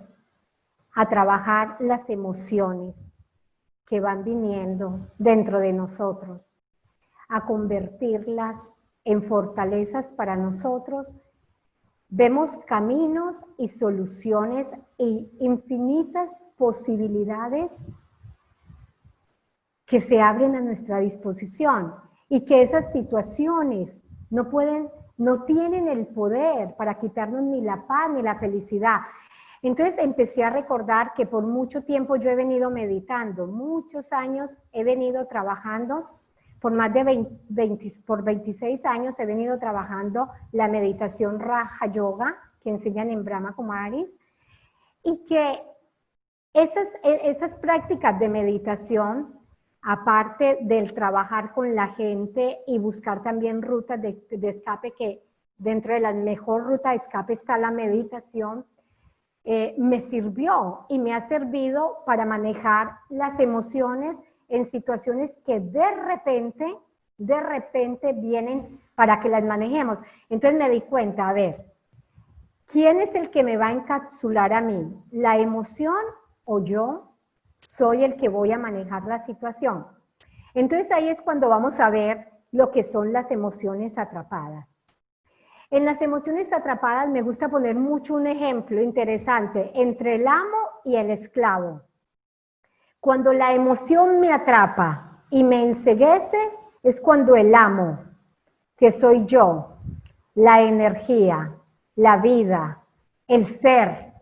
a trabajar las emociones que van viniendo dentro de nosotros, a convertirlas en fortalezas para nosotros, vemos caminos y soluciones e infinitas posibilidades que se abren a nuestra disposición y que esas situaciones no pueden no tienen el poder para quitarnos ni la paz ni la felicidad. Entonces empecé a recordar que por mucho tiempo yo he venido meditando, muchos años he venido trabajando, por más de 20, por 26 años he venido trabajando la meditación Raja Yoga que enseñan en Brahma Kumaris y que esas, e, esas prácticas de meditación aparte del trabajar con la gente y buscar también rutas de, escape, que dentro de la mejor ruta de escape está la meditación, eh, me sirvió y me ha servido para manejar las emociones en situaciones que de repente, de repente vienen para que las manejemos. Entonces me di cuenta, a ver, ¿quién es el que me va a encapsular a mí? ¿La emoción o yo? soy el que voy a manejar la situación. Entonces ahí es cuando vamos a ver lo que son las emociones atrapadas. En las emociones atrapadas me gusta poner mucho un ejemplo interesante entre el amo y el esclavo. Cuando la emoción me atrapa y me enseguece, es cuando el amo, que soy yo, la energía, la vida, el ser,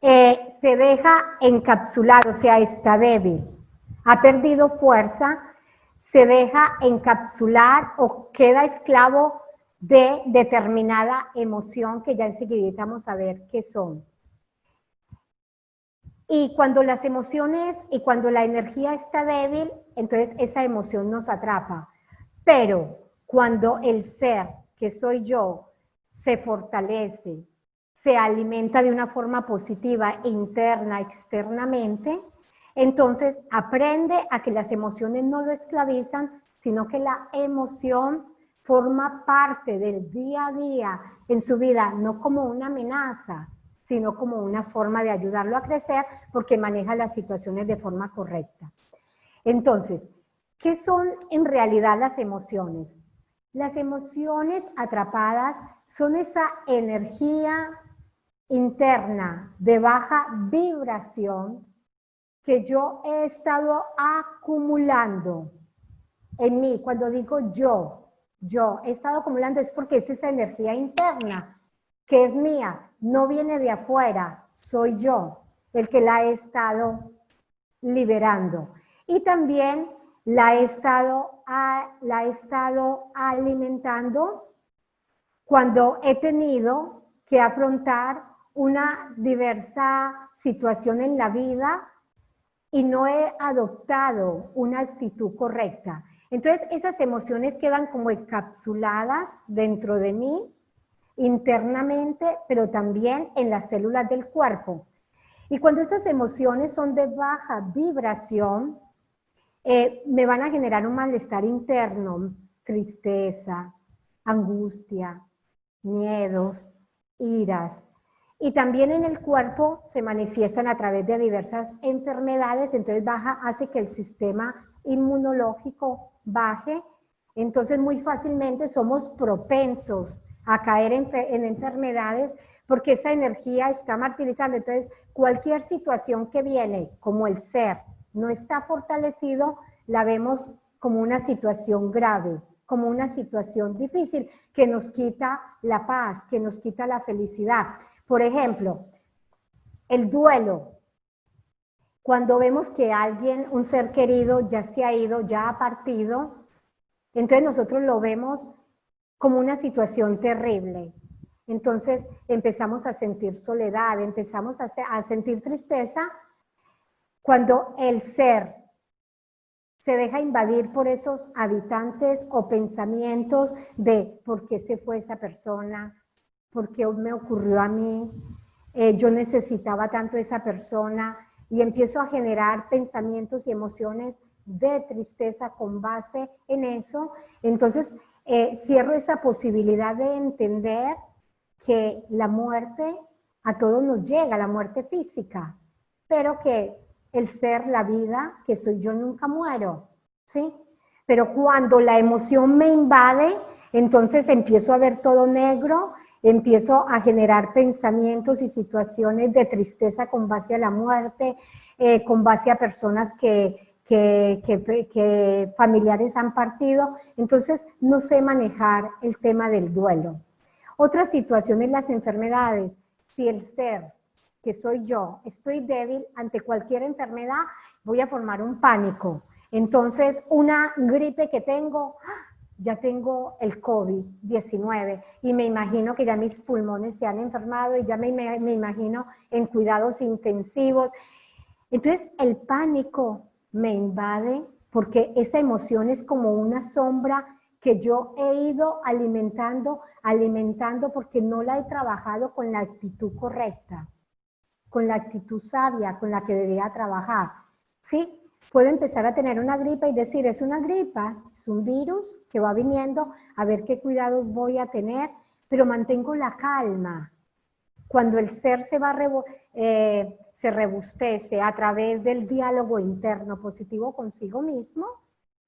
eh, se deja encapsular, o sea, está débil, ha perdido fuerza, se deja encapsular o queda esclavo de determinada emoción que ya enseguida vamos a ver qué son. Y cuando las emociones y cuando la energía está débil, entonces esa emoción nos atrapa. Pero cuando el ser, que soy yo, se fortalece, se alimenta de una forma positiva interna, externamente, entonces aprende a que las emociones no lo esclavizan, sino que la emoción forma parte del día a día en su vida, no como una amenaza, sino como una forma de ayudarlo a crecer porque maneja las situaciones de forma correcta. Entonces, ¿qué son en realidad las emociones? Las emociones atrapadas son esa energía interna de baja vibración que yo he estado acumulando en mí. Cuando digo yo, yo he estado acumulando es porque es esa energía interna que es mía, no viene de afuera, soy yo el que la he estado liberando. Y también la he estado, la estado alimentando cuando he tenido que afrontar una diversa situación en la vida y no he adoptado una actitud correcta. Entonces esas emociones quedan como encapsuladas dentro de mí, internamente, pero también en las células del cuerpo. Y cuando esas emociones son de baja vibración, eh, me van a generar un malestar interno, tristeza, angustia, miedos, iras, y también en el cuerpo se manifiestan a través de diversas enfermedades, entonces baja, hace que el sistema inmunológico baje, entonces muy fácilmente somos propensos a caer en, en enfermedades porque esa energía está martirizando. Entonces, cualquier situación que viene, como el ser, no está fortalecido, la vemos como una situación grave, como una situación difícil que nos quita la paz, que nos quita la felicidad. Por ejemplo, el duelo. Cuando vemos que alguien, un ser querido, ya se ha ido, ya ha partido, entonces nosotros lo vemos como una situación terrible. Entonces empezamos a sentir soledad, empezamos a, a sentir tristeza cuando el ser se deja invadir por esos habitantes o pensamientos de por qué se fue esa persona, por qué me ocurrió a mí, eh, yo necesitaba tanto esa persona y empiezo a generar pensamientos y emociones de tristeza con base en eso. Entonces, eh, cierro esa posibilidad de entender que la muerte a todos nos llega, la muerte física, pero que el ser, la vida, que soy yo, nunca muero, ¿sí? Pero cuando la emoción me invade, entonces empiezo a ver todo negro, empiezo a generar pensamientos y situaciones de tristeza con base a la muerte, eh, con base a personas que, que, familiares han partido, entonces no sé manejar el tema del duelo. Otra situación es las enfermedades. Si el ser que soy yo, estoy débil ante cualquier enfermedad, voy a formar un pánico. Entonces, una gripe que tengo, ya tengo el COVID-19 y me imagino que ya mis pulmones se han enfermado y ya me, me, imagino en cuidados intensivos. Entonces, el pánico me invade porque esa emoción es como una sombra que yo he ido alimentando, alimentando porque no la he trabajado con la actitud correcta con la actitud sabia con la que debía trabajar. ¿Sí? Puedo empezar a tener una gripa y decir, es una gripa, es un virus que va viniendo, a ver qué cuidados voy a tener, pero mantengo la calma. Cuando el ser se va eh, se rebustece a través del diálogo interno positivo consigo mismo,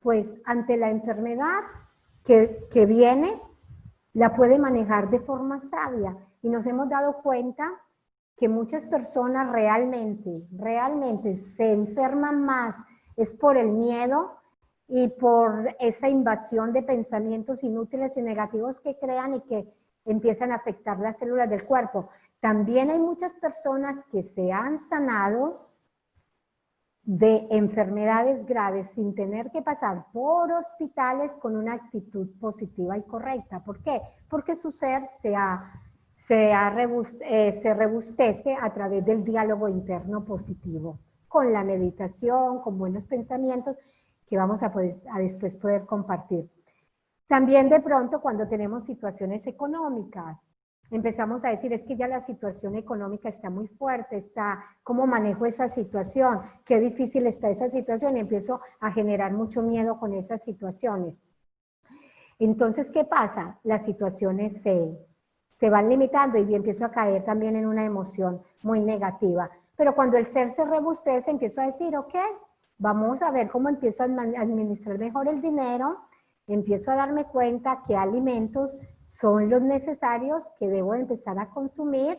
pues ante la enfermedad que, que viene, la puede manejar de forma sabia. Y nos hemos dado cuenta que muchas personas realmente, realmente se enferman más es por el miedo y por esa invasión de pensamientos inútiles y negativos que crean y que empiezan a afectar las células del cuerpo. También hay muchas personas que se han sanado de enfermedades graves sin tener que pasar por hospitales con una actitud positiva y correcta. ¿Por qué? Porque su ser se ha se, eh, se rebustece a través del diálogo interno positivo, con la meditación, con buenos pensamientos que vamos a, poder, a después poder compartir. También de pronto cuando tenemos situaciones económicas, empezamos a decir, es que ya la situación económica está muy fuerte, está, ¿cómo manejo esa situación? Qué difícil está esa situación y empiezo a generar mucho miedo con esas situaciones. Entonces, ¿qué pasa? Las situaciones se, se van limitando y empiezo a caer también en una emoción muy negativa. Pero cuando el ser se rebustece, empiezo a decir, ok, vamos a ver cómo empiezo a administrar mejor el dinero, empiezo a darme cuenta qué alimentos son los necesarios que debo empezar a consumir,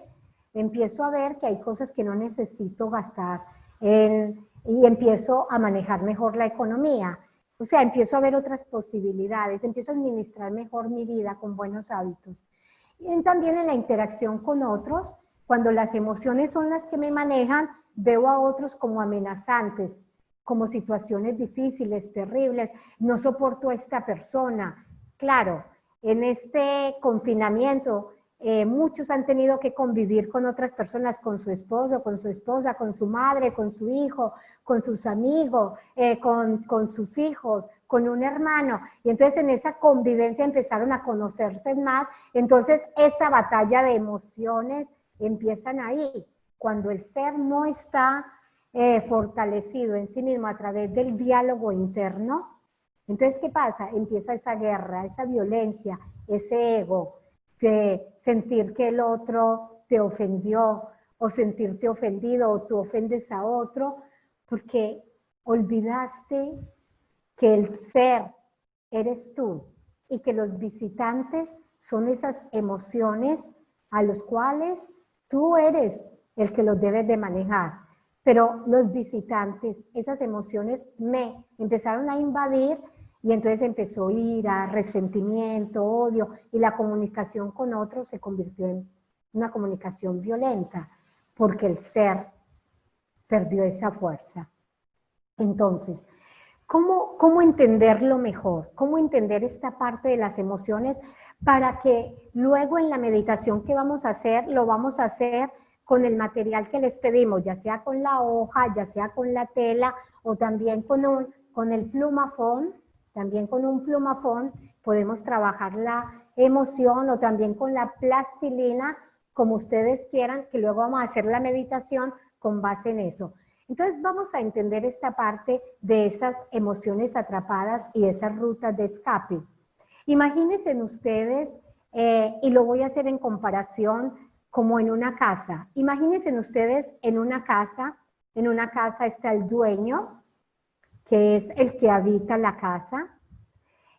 empiezo a ver que hay cosas que no necesito gastar y empiezo a manejar mejor la economía. O sea, empiezo a ver otras posibilidades, empiezo a administrar mejor mi vida con buenos hábitos. Y también en la interacción con otros, cuando las emociones son las que me manejan, veo a otros como amenazantes, como situaciones difíciles, terribles, no soporto a esta persona. Claro, en este confinamiento eh, muchos han tenido que convivir con otras personas, con su esposo, con su esposa, con su madre, con su hijo, con sus amigos, eh, con, sus hijos, con un hermano. Y entonces en esa convivencia empezaron a conocerse más. Entonces esa batalla de emociones empiezan ahí. Cuando el ser no está eh, fortalecido en sí mismo a través del diálogo interno, entonces ¿qué pasa? Empieza esa guerra, esa violencia, ese ego, de sentir que el otro te ofendió o sentirte ofendido o tú ofendes a otro, porque olvidaste que el ser eres tú y que los visitantes son esas emociones a los cuales tú eres el que los debes de manejar. Pero los visitantes, esas emociones me empezaron a invadir y entonces empezó ira, resentimiento, odio, y la comunicación con otros se convirtió en una comunicación violenta, porque el ser perdió esa fuerza. Entonces, ¿cómo, ¿cómo entenderlo mejor? ¿Cómo entender esta parte de las emociones para que luego en la meditación que vamos a hacer, lo vamos a hacer con el material que les pedimos, ya sea con la hoja, ya sea con la tela o también con, un, con el plumafón, también con un plumafón podemos trabajar la emoción o también con la plastilina, como ustedes quieran, que luego vamos a hacer la meditación con base en eso. Entonces vamos a entender esta parte de esas emociones atrapadas y esas rutas de escape. Imagínense ustedes, eh, y lo voy a hacer en comparación como en una casa. Imagínense ustedes en una casa, en una casa está el dueño, que es el que habita la casa,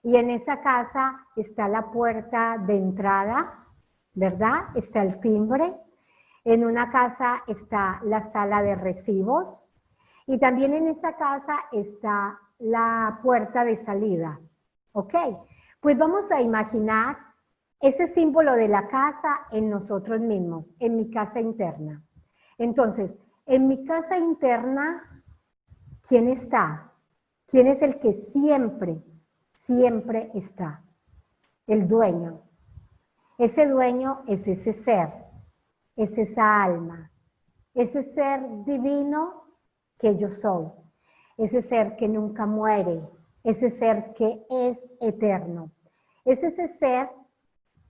y en esa casa está la puerta de entrada, ¿verdad? Está el timbre. En una casa está la sala de recibos y también en esa casa está la puerta de salida. ¿Ok? Pues vamos a imaginar ese símbolo de la casa en nosotros mismos, en mi casa interna. Entonces, en mi casa interna, ¿quién está? ¿Quién es el que siempre, siempre está? El dueño. Ese dueño es ese ser, es esa alma, ese ser divino que yo soy, ese ser que nunca muere, ese ser que es eterno. Es ese ser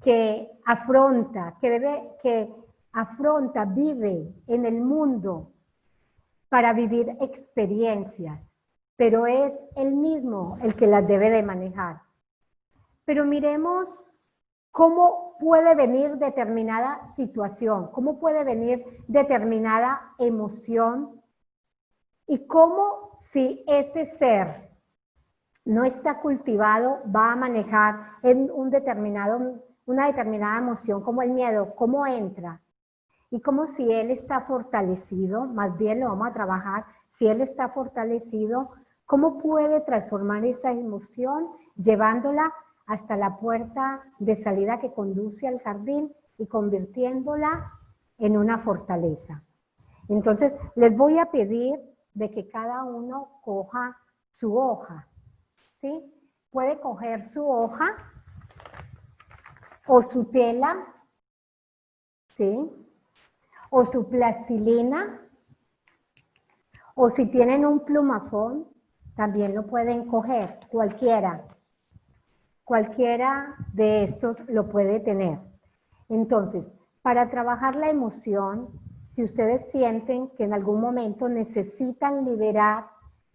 que afronta, que debe, que afronta, vive en el mundo para vivir experiencias, pero es él mismo el que las debe de manejar. Pero miremos cómo puede venir determinada situación, cómo puede venir determinada emoción y cómo si ese ser no está cultivado va a manejar en un determinado, una determinada emoción como el miedo, cómo entra. Y como si él está fortalecido, más bien lo vamos a trabajar, si él está fortalecido, ¿Cómo puede transformar esa emoción llevándola hasta la puerta de salida que conduce al jardín y convirtiéndola en una fortaleza? Entonces, les voy a pedir de que cada uno coja su hoja, ¿sí? Puede coger su hoja o su tela, ¿sí? O su plastilina, o si tienen un plumafón, también lo pueden coger, cualquiera. Cualquiera de estos lo puede tener. Entonces, para trabajar la emoción, si ustedes sienten que en algún momento necesitan liberar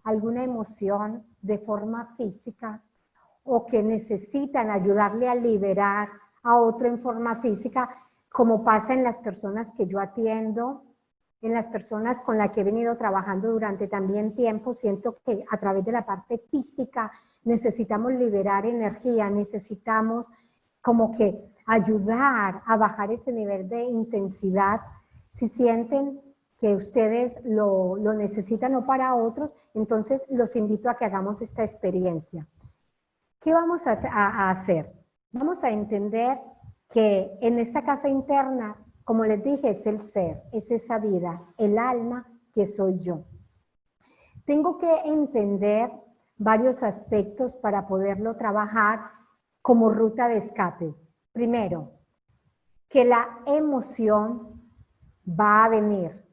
alguna emoción de forma física o que necesitan ayudarle a liberar a otro en forma física, como pasa en las personas que yo atiendo, en las personas con las que he venido trabajando durante también tiempo, siento que a través de la parte física necesitamos liberar energía, necesitamos como que ayudar a bajar ese nivel de intensidad. Si sienten que ustedes lo, necesitan o para otros, entonces los invito a que hagamos esta experiencia. ¿Qué vamos a hacer? Vamos a entender que en esta casa interna como les dije, es el ser, es esa vida, el alma que soy yo. Tengo que entender varios aspectos para poderlo trabajar como ruta de escape. Primero, que la emoción va a venir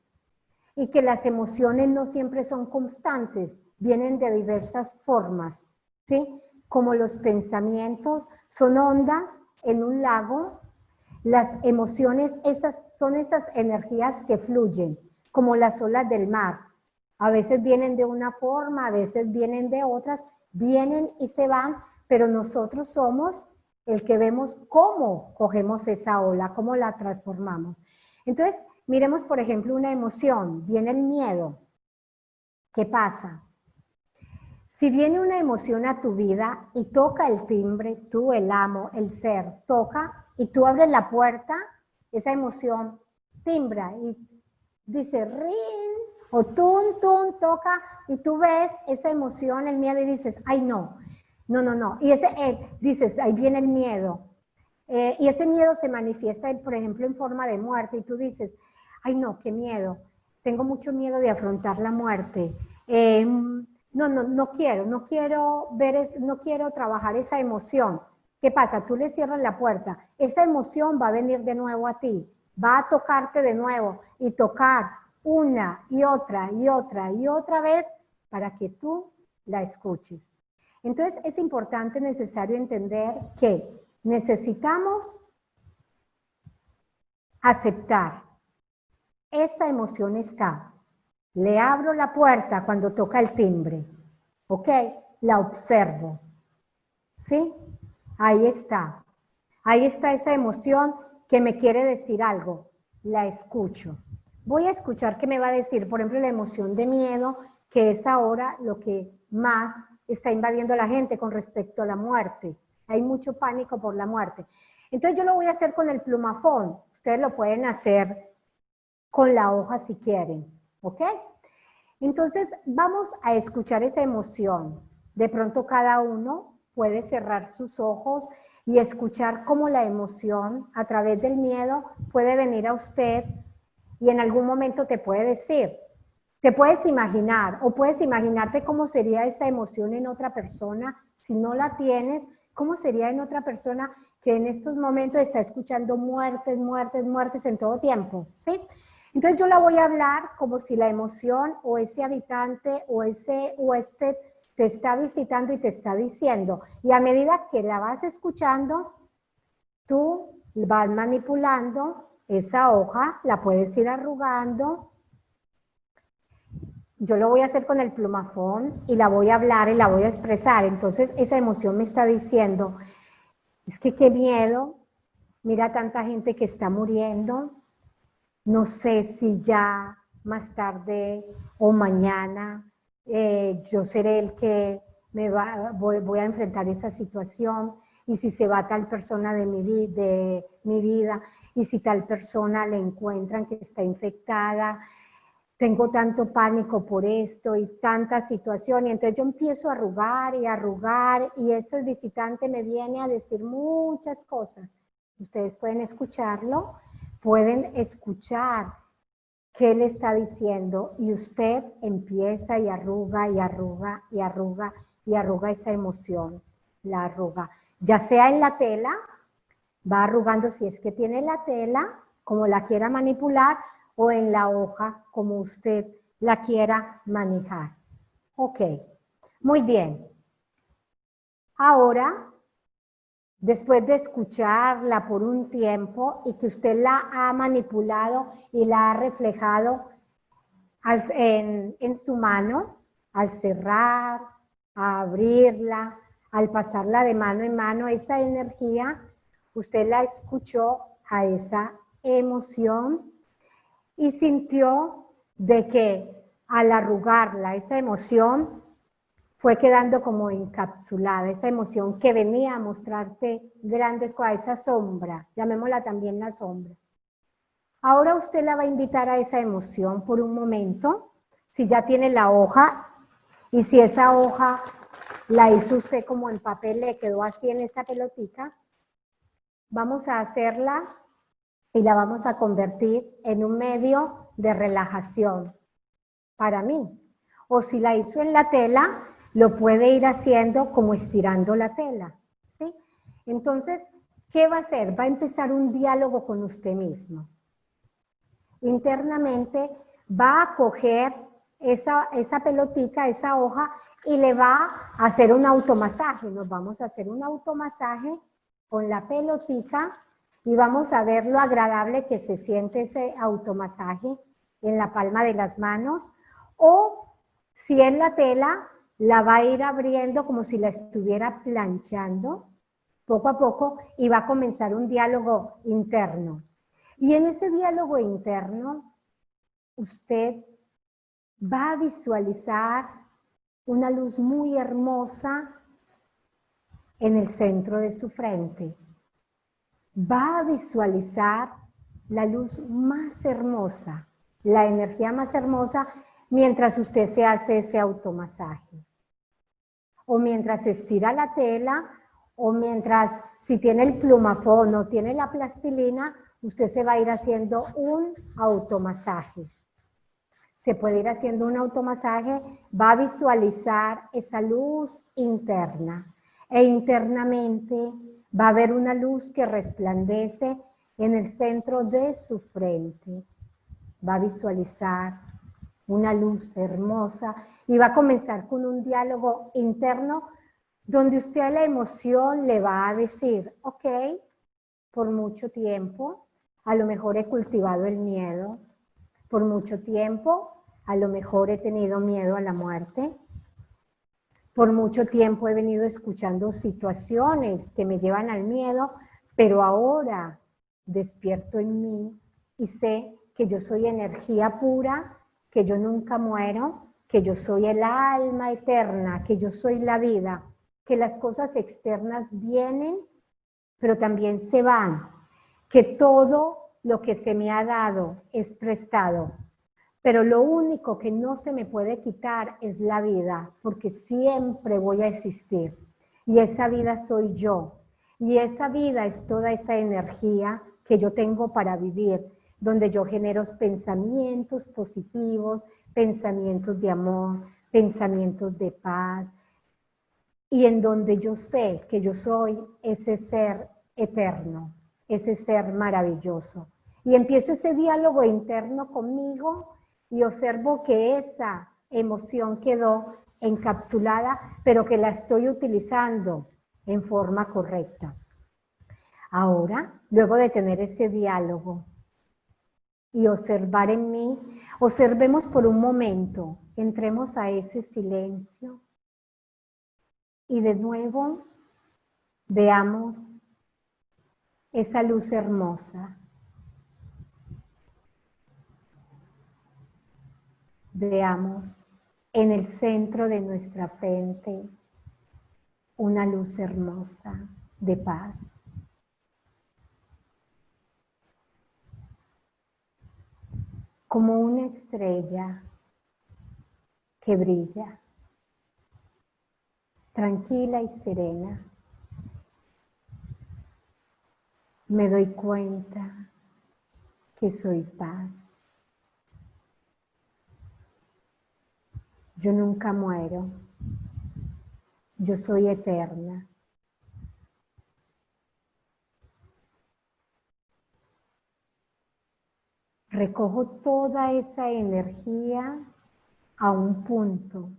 y que las emociones no siempre son constantes, vienen de diversas formas, ¿sí? Como los pensamientos son ondas en un lago las emociones esas, son esas energías que fluyen, como las olas del mar. A veces vienen de una forma, a veces vienen de otras, vienen y se van, pero nosotros somos el que vemos cómo cogemos esa ola, cómo la transformamos. Entonces, miremos por ejemplo una emoción, viene el miedo. ¿Qué pasa? Si viene una emoción a tu vida y toca el timbre, tú, el amo, el ser, toca y tú abres la puerta, esa emoción timbra y dice rin, o tun, tun, toca, y tú ves esa emoción, el miedo y dices, ay no, No, no, no. Y ese, eh, dices, ahí viene el miedo. Eh, y ese miedo se manifiesta, por ejemplo, en forma de muerte. Y tú dices, ay no, qué miedo. Tengo mucho miedo de afrontar la muerte. Em, no, no, no quiero, no quiero ver, no quiero trabajar esa emoción. ¿Qué pasa? Tú le cierras la puerta. Esa emoción va a venir de nuevo a ti. Va a tocarte de nuevo y tocar una y otra y otra y otra vez para que tú la escuches. Entonces es importante, necesario entender que necesitamos aceptar. Esa emoción está. Le abro la puerta cuando toca el timbre. ¿Ok? La observo. ¿Sí? Ahí está. Ahí está esa emoción que me quiere decir algo. La escucho. Voy a escuchar qué me va a decir, por ejemplo, la emoción de miedo, que es ahora lo que más está invadiendo a la gente con respecto a la muerte. Hay mucho pánico por la muerte. Entonces yo lo voy a hacer con el plumafón. Ustedes lo pueden hacer con la hoja si quieren, ¿ok? Entonces vamos a escuchar esa emoción. De pronto cada uno puede cerrar sus ojos y escuchar cómo la emoción a través del miedo puede venir a usted y en algún momento te puede decir, te puedes imaginar o puedes imaginarte cómo sería esa emoción en otra persona si no la tienes, cómo sería en otra persona que en estos momentos está escuchando muertes, muertes, muertes en todo tiempo, ¿sí? Entonces yo la voy a hablar como si la emoción o ese habitante o ese huésped te está visitando y te está diciendo. Y a medida que la vas escuchando, tú vas manipulando esa hoja, la puedes ir arrugando, yo lo voy a hacer con el plumafón y la voy a hablar y la voy a expresar. Entonces esa emoción me está diciendo, es que qué miedo, mira tanta gente que está muriendo, no sé si ya más tarde o mañana eh, yo seré el que me va, voy, a enfrentar esa situación y si se va tal persona de mi, de mi vida y si tal persona le encuentran que está infectada, tengo tanto pánico por esto y tanta situación, y entonces yo empiezo a arrugar y a arrugar, y ese visitante me viene a decir muchas cosas. Ustedes pueden escucharlo, pueden escuchar qué le está diciendo, y usted empieza y arruga y arruga y arruga y arruga esa emoción, la arruga. Ya sea en la tela, va arrugando si es que tiene la tela, como la quiera manipular, o en la hoja como usted la quiera manejar. Ok, muy bien. Ahora, después de escucharla por un tiempo y que usted la ha manipulado y la ha reflejado en, su mano, al cerrar, a abrirla, al pasarla de mano en mano, esa energía, usted la escuchó a esa emoción y sintió de que al arrugarla, esa emoción fue quedando como encapsulada, esa emoción que venía a mostrarte grandes cosas, esa sombra, llamémosla también la sombra. Ahora usted la va a invitar a esa emoción por un momento, si ya tiene la hoja, y si esa hoja la hizo usted como en papel, le quedó así en esa pelotita, vamos a hacerla y la vamos a convertir en un medio de relajación para mí. O si la hizo en la tela, lo puede ir haciendo como estirando la tela. ¿sí? Entonces, ¿qué va a hacer? Va a empezar un diálogo con usted mismo. Internamente va a coger esa, esa pelotica, esa hoja, y le va a hacer un automasaje. Nos vamos a hacer un automasaje con la pelotica y vamos a ver lo agradable que se siente ese automasaje en la palma de las manos o si es la tela, la va a ir abriendo como si la estuviera planchando poco a poco y va a comenzar un diálogo interno. Y en ese diálogo interno, usted va a visualizar una luz muy hermosa en el centro de su frente va a visualizar la luz más hermosa, la energía más hermosa, mientras usted se hace ese automasaje. O mientras estira la tela, o mientras, si tiene el plumafón o tiene la plastilina, usted se va a ir haciendo un automasaje. Se puede ir haciendo un automasaje, va a visualizar esa luz interna e internamente va a haber una luz que resplandece en el centro de su frente. Va a visualizar una luz hermosa y va a comenzar con un diálogo interno donde usted a la emoción le va a decir, ok, por mucho tiempo, a lo mejor he cultivado el miedo, por mucho tiempo, a lo mejor he tenido miedo a la muerte, por mucho tiempo he venido escuchando situaciones que me llevan al miedo, pero ahora despierto en mí y sé que yo soy energía pura, que yo nunca muero, que yo soy el alma eterna, que yo soy la vida, que las cosas externas vienen, pero también se van, que todo lo que se me ha dado es prestado, pero lo único que no se me puede quitar es la vida, porque siempre voy a existir. Y esa vida soy yo. Y esa vida es toda esa energía que yo tengo para vivir, donde yo genero pensamientos positivos, pensamientos de amor, pensamientos de paz, y en donde yo sé que yo soy ese ser eterno, ese ser maravilloso. Y empiezo ese diálogo interno conmigo y observo que esa emoción quedó encapsulada, pero que la estoy utilizando en forma correcta. Ahora, luego de tener ese diálogo y observar en mí, observemos por un momento, entremos a ese silencio y de nuevo veamos esa luz hermosa. Veamos en el centro de nuestra frente una luz hermosa de paz. Como una estrella que brilla, tranquila y serena. me doy cuenta que soy paz. Yo nunca muero. Yo soy eterna. Recojo toda esa energía a un punto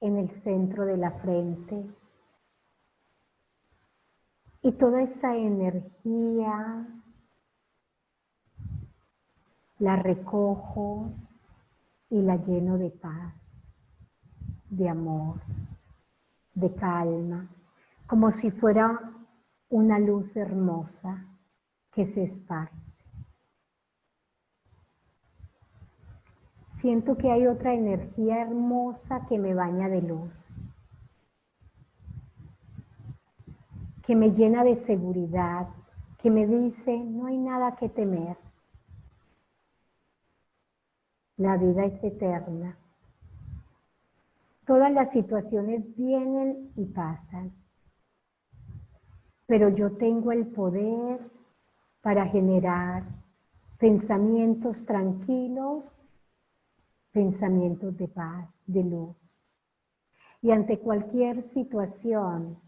en el centro de la frente y toda esa energía la recojo y la lleno de paz, de amor, de calma, como si fuera una luz hermosa que se esparce. Siento que hay otra energía hermosa que me baña de luz. que me llena de seguridad, que me dice, no hay nada que temer. La vida es eterna. Todas las situaciones vienen y pasan, pero yo tengo el poder para generar pensamientos tranquilos, pensamientos de paz, de luz. Y ante cualquier situación,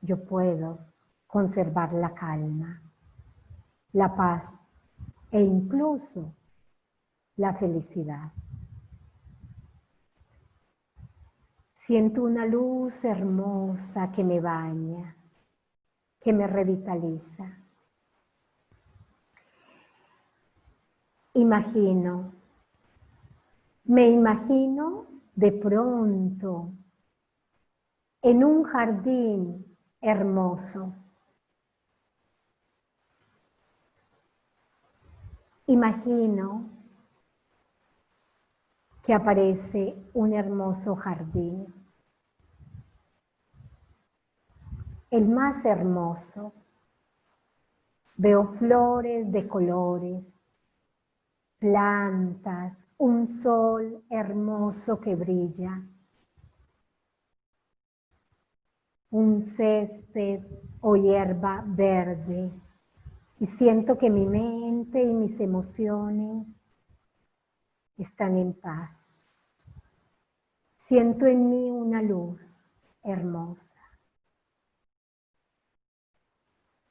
yo puedo conservar la calma, la paz e incluso la felicidad. Siento una luz hermosa que me baña, que me revitaliza. Imagino, me imagino de pronto en un jardín hermoso. Imagino que aparece un hermoso jardín, el más hermoso. Veo flores de colores, plantas, un sol hermoso que brilla. un césped o hierba verde y siento que mi mente y mis emociones están en paz. Siento en mí una luz hermosa.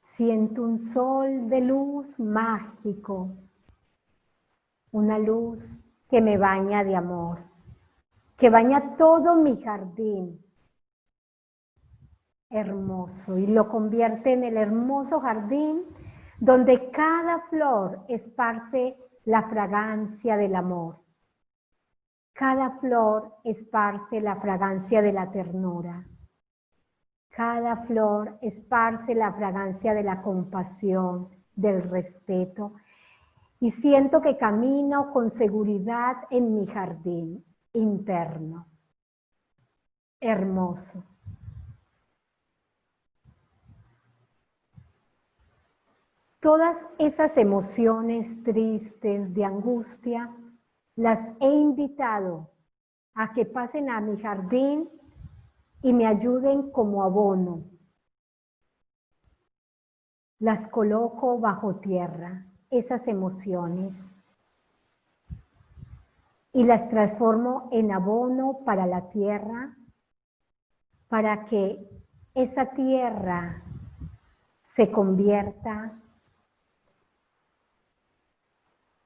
Siento un sol de luz mágico, una luz que me baña de amor, que baña todo mi jardín hermoso y lo convierte en el hermoso jardín donde cada flor esparce la fragancia del amor. Cada flor esparce la fragancia de la ternura. Cada flor esparce la fragancia de la compasión, del respeto. Y siento que camino con seguridad en mi jardín interno. Hermoso. Todas esas emociones tristes, de angustia, las he invitado a que pasen a mi jardín y me ayuden como abono. Las coloco bajo tierra, esas emociones, y las transformo en abono para la tierra, para que esa tierra se convierta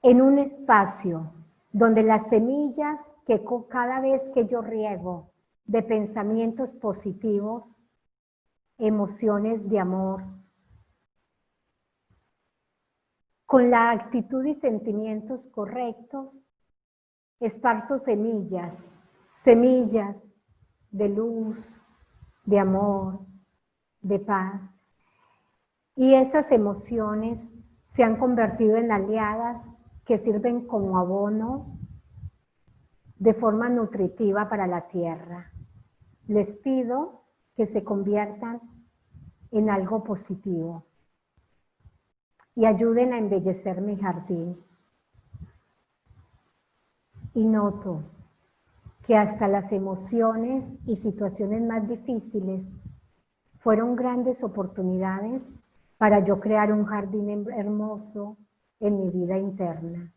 en un espacio donde las semillas que cada vez que yo riego de pensamientos positivos, emociones de amor, con la actitud y sentimientos correctos, esparzo semillas, semillas de luz, de amor, de paz. Y esas emociones se han convertido en aliadas que sirven como abono de forma nutritiva para la tierra. Les pido que se conviertan en algo positivo y ayuden a embellecer mi jardín. Y noto que hasta las emociones y situaciones más difíciles fueron grandes oportunidades para yo crear un jardín hermoso en mi vida interna.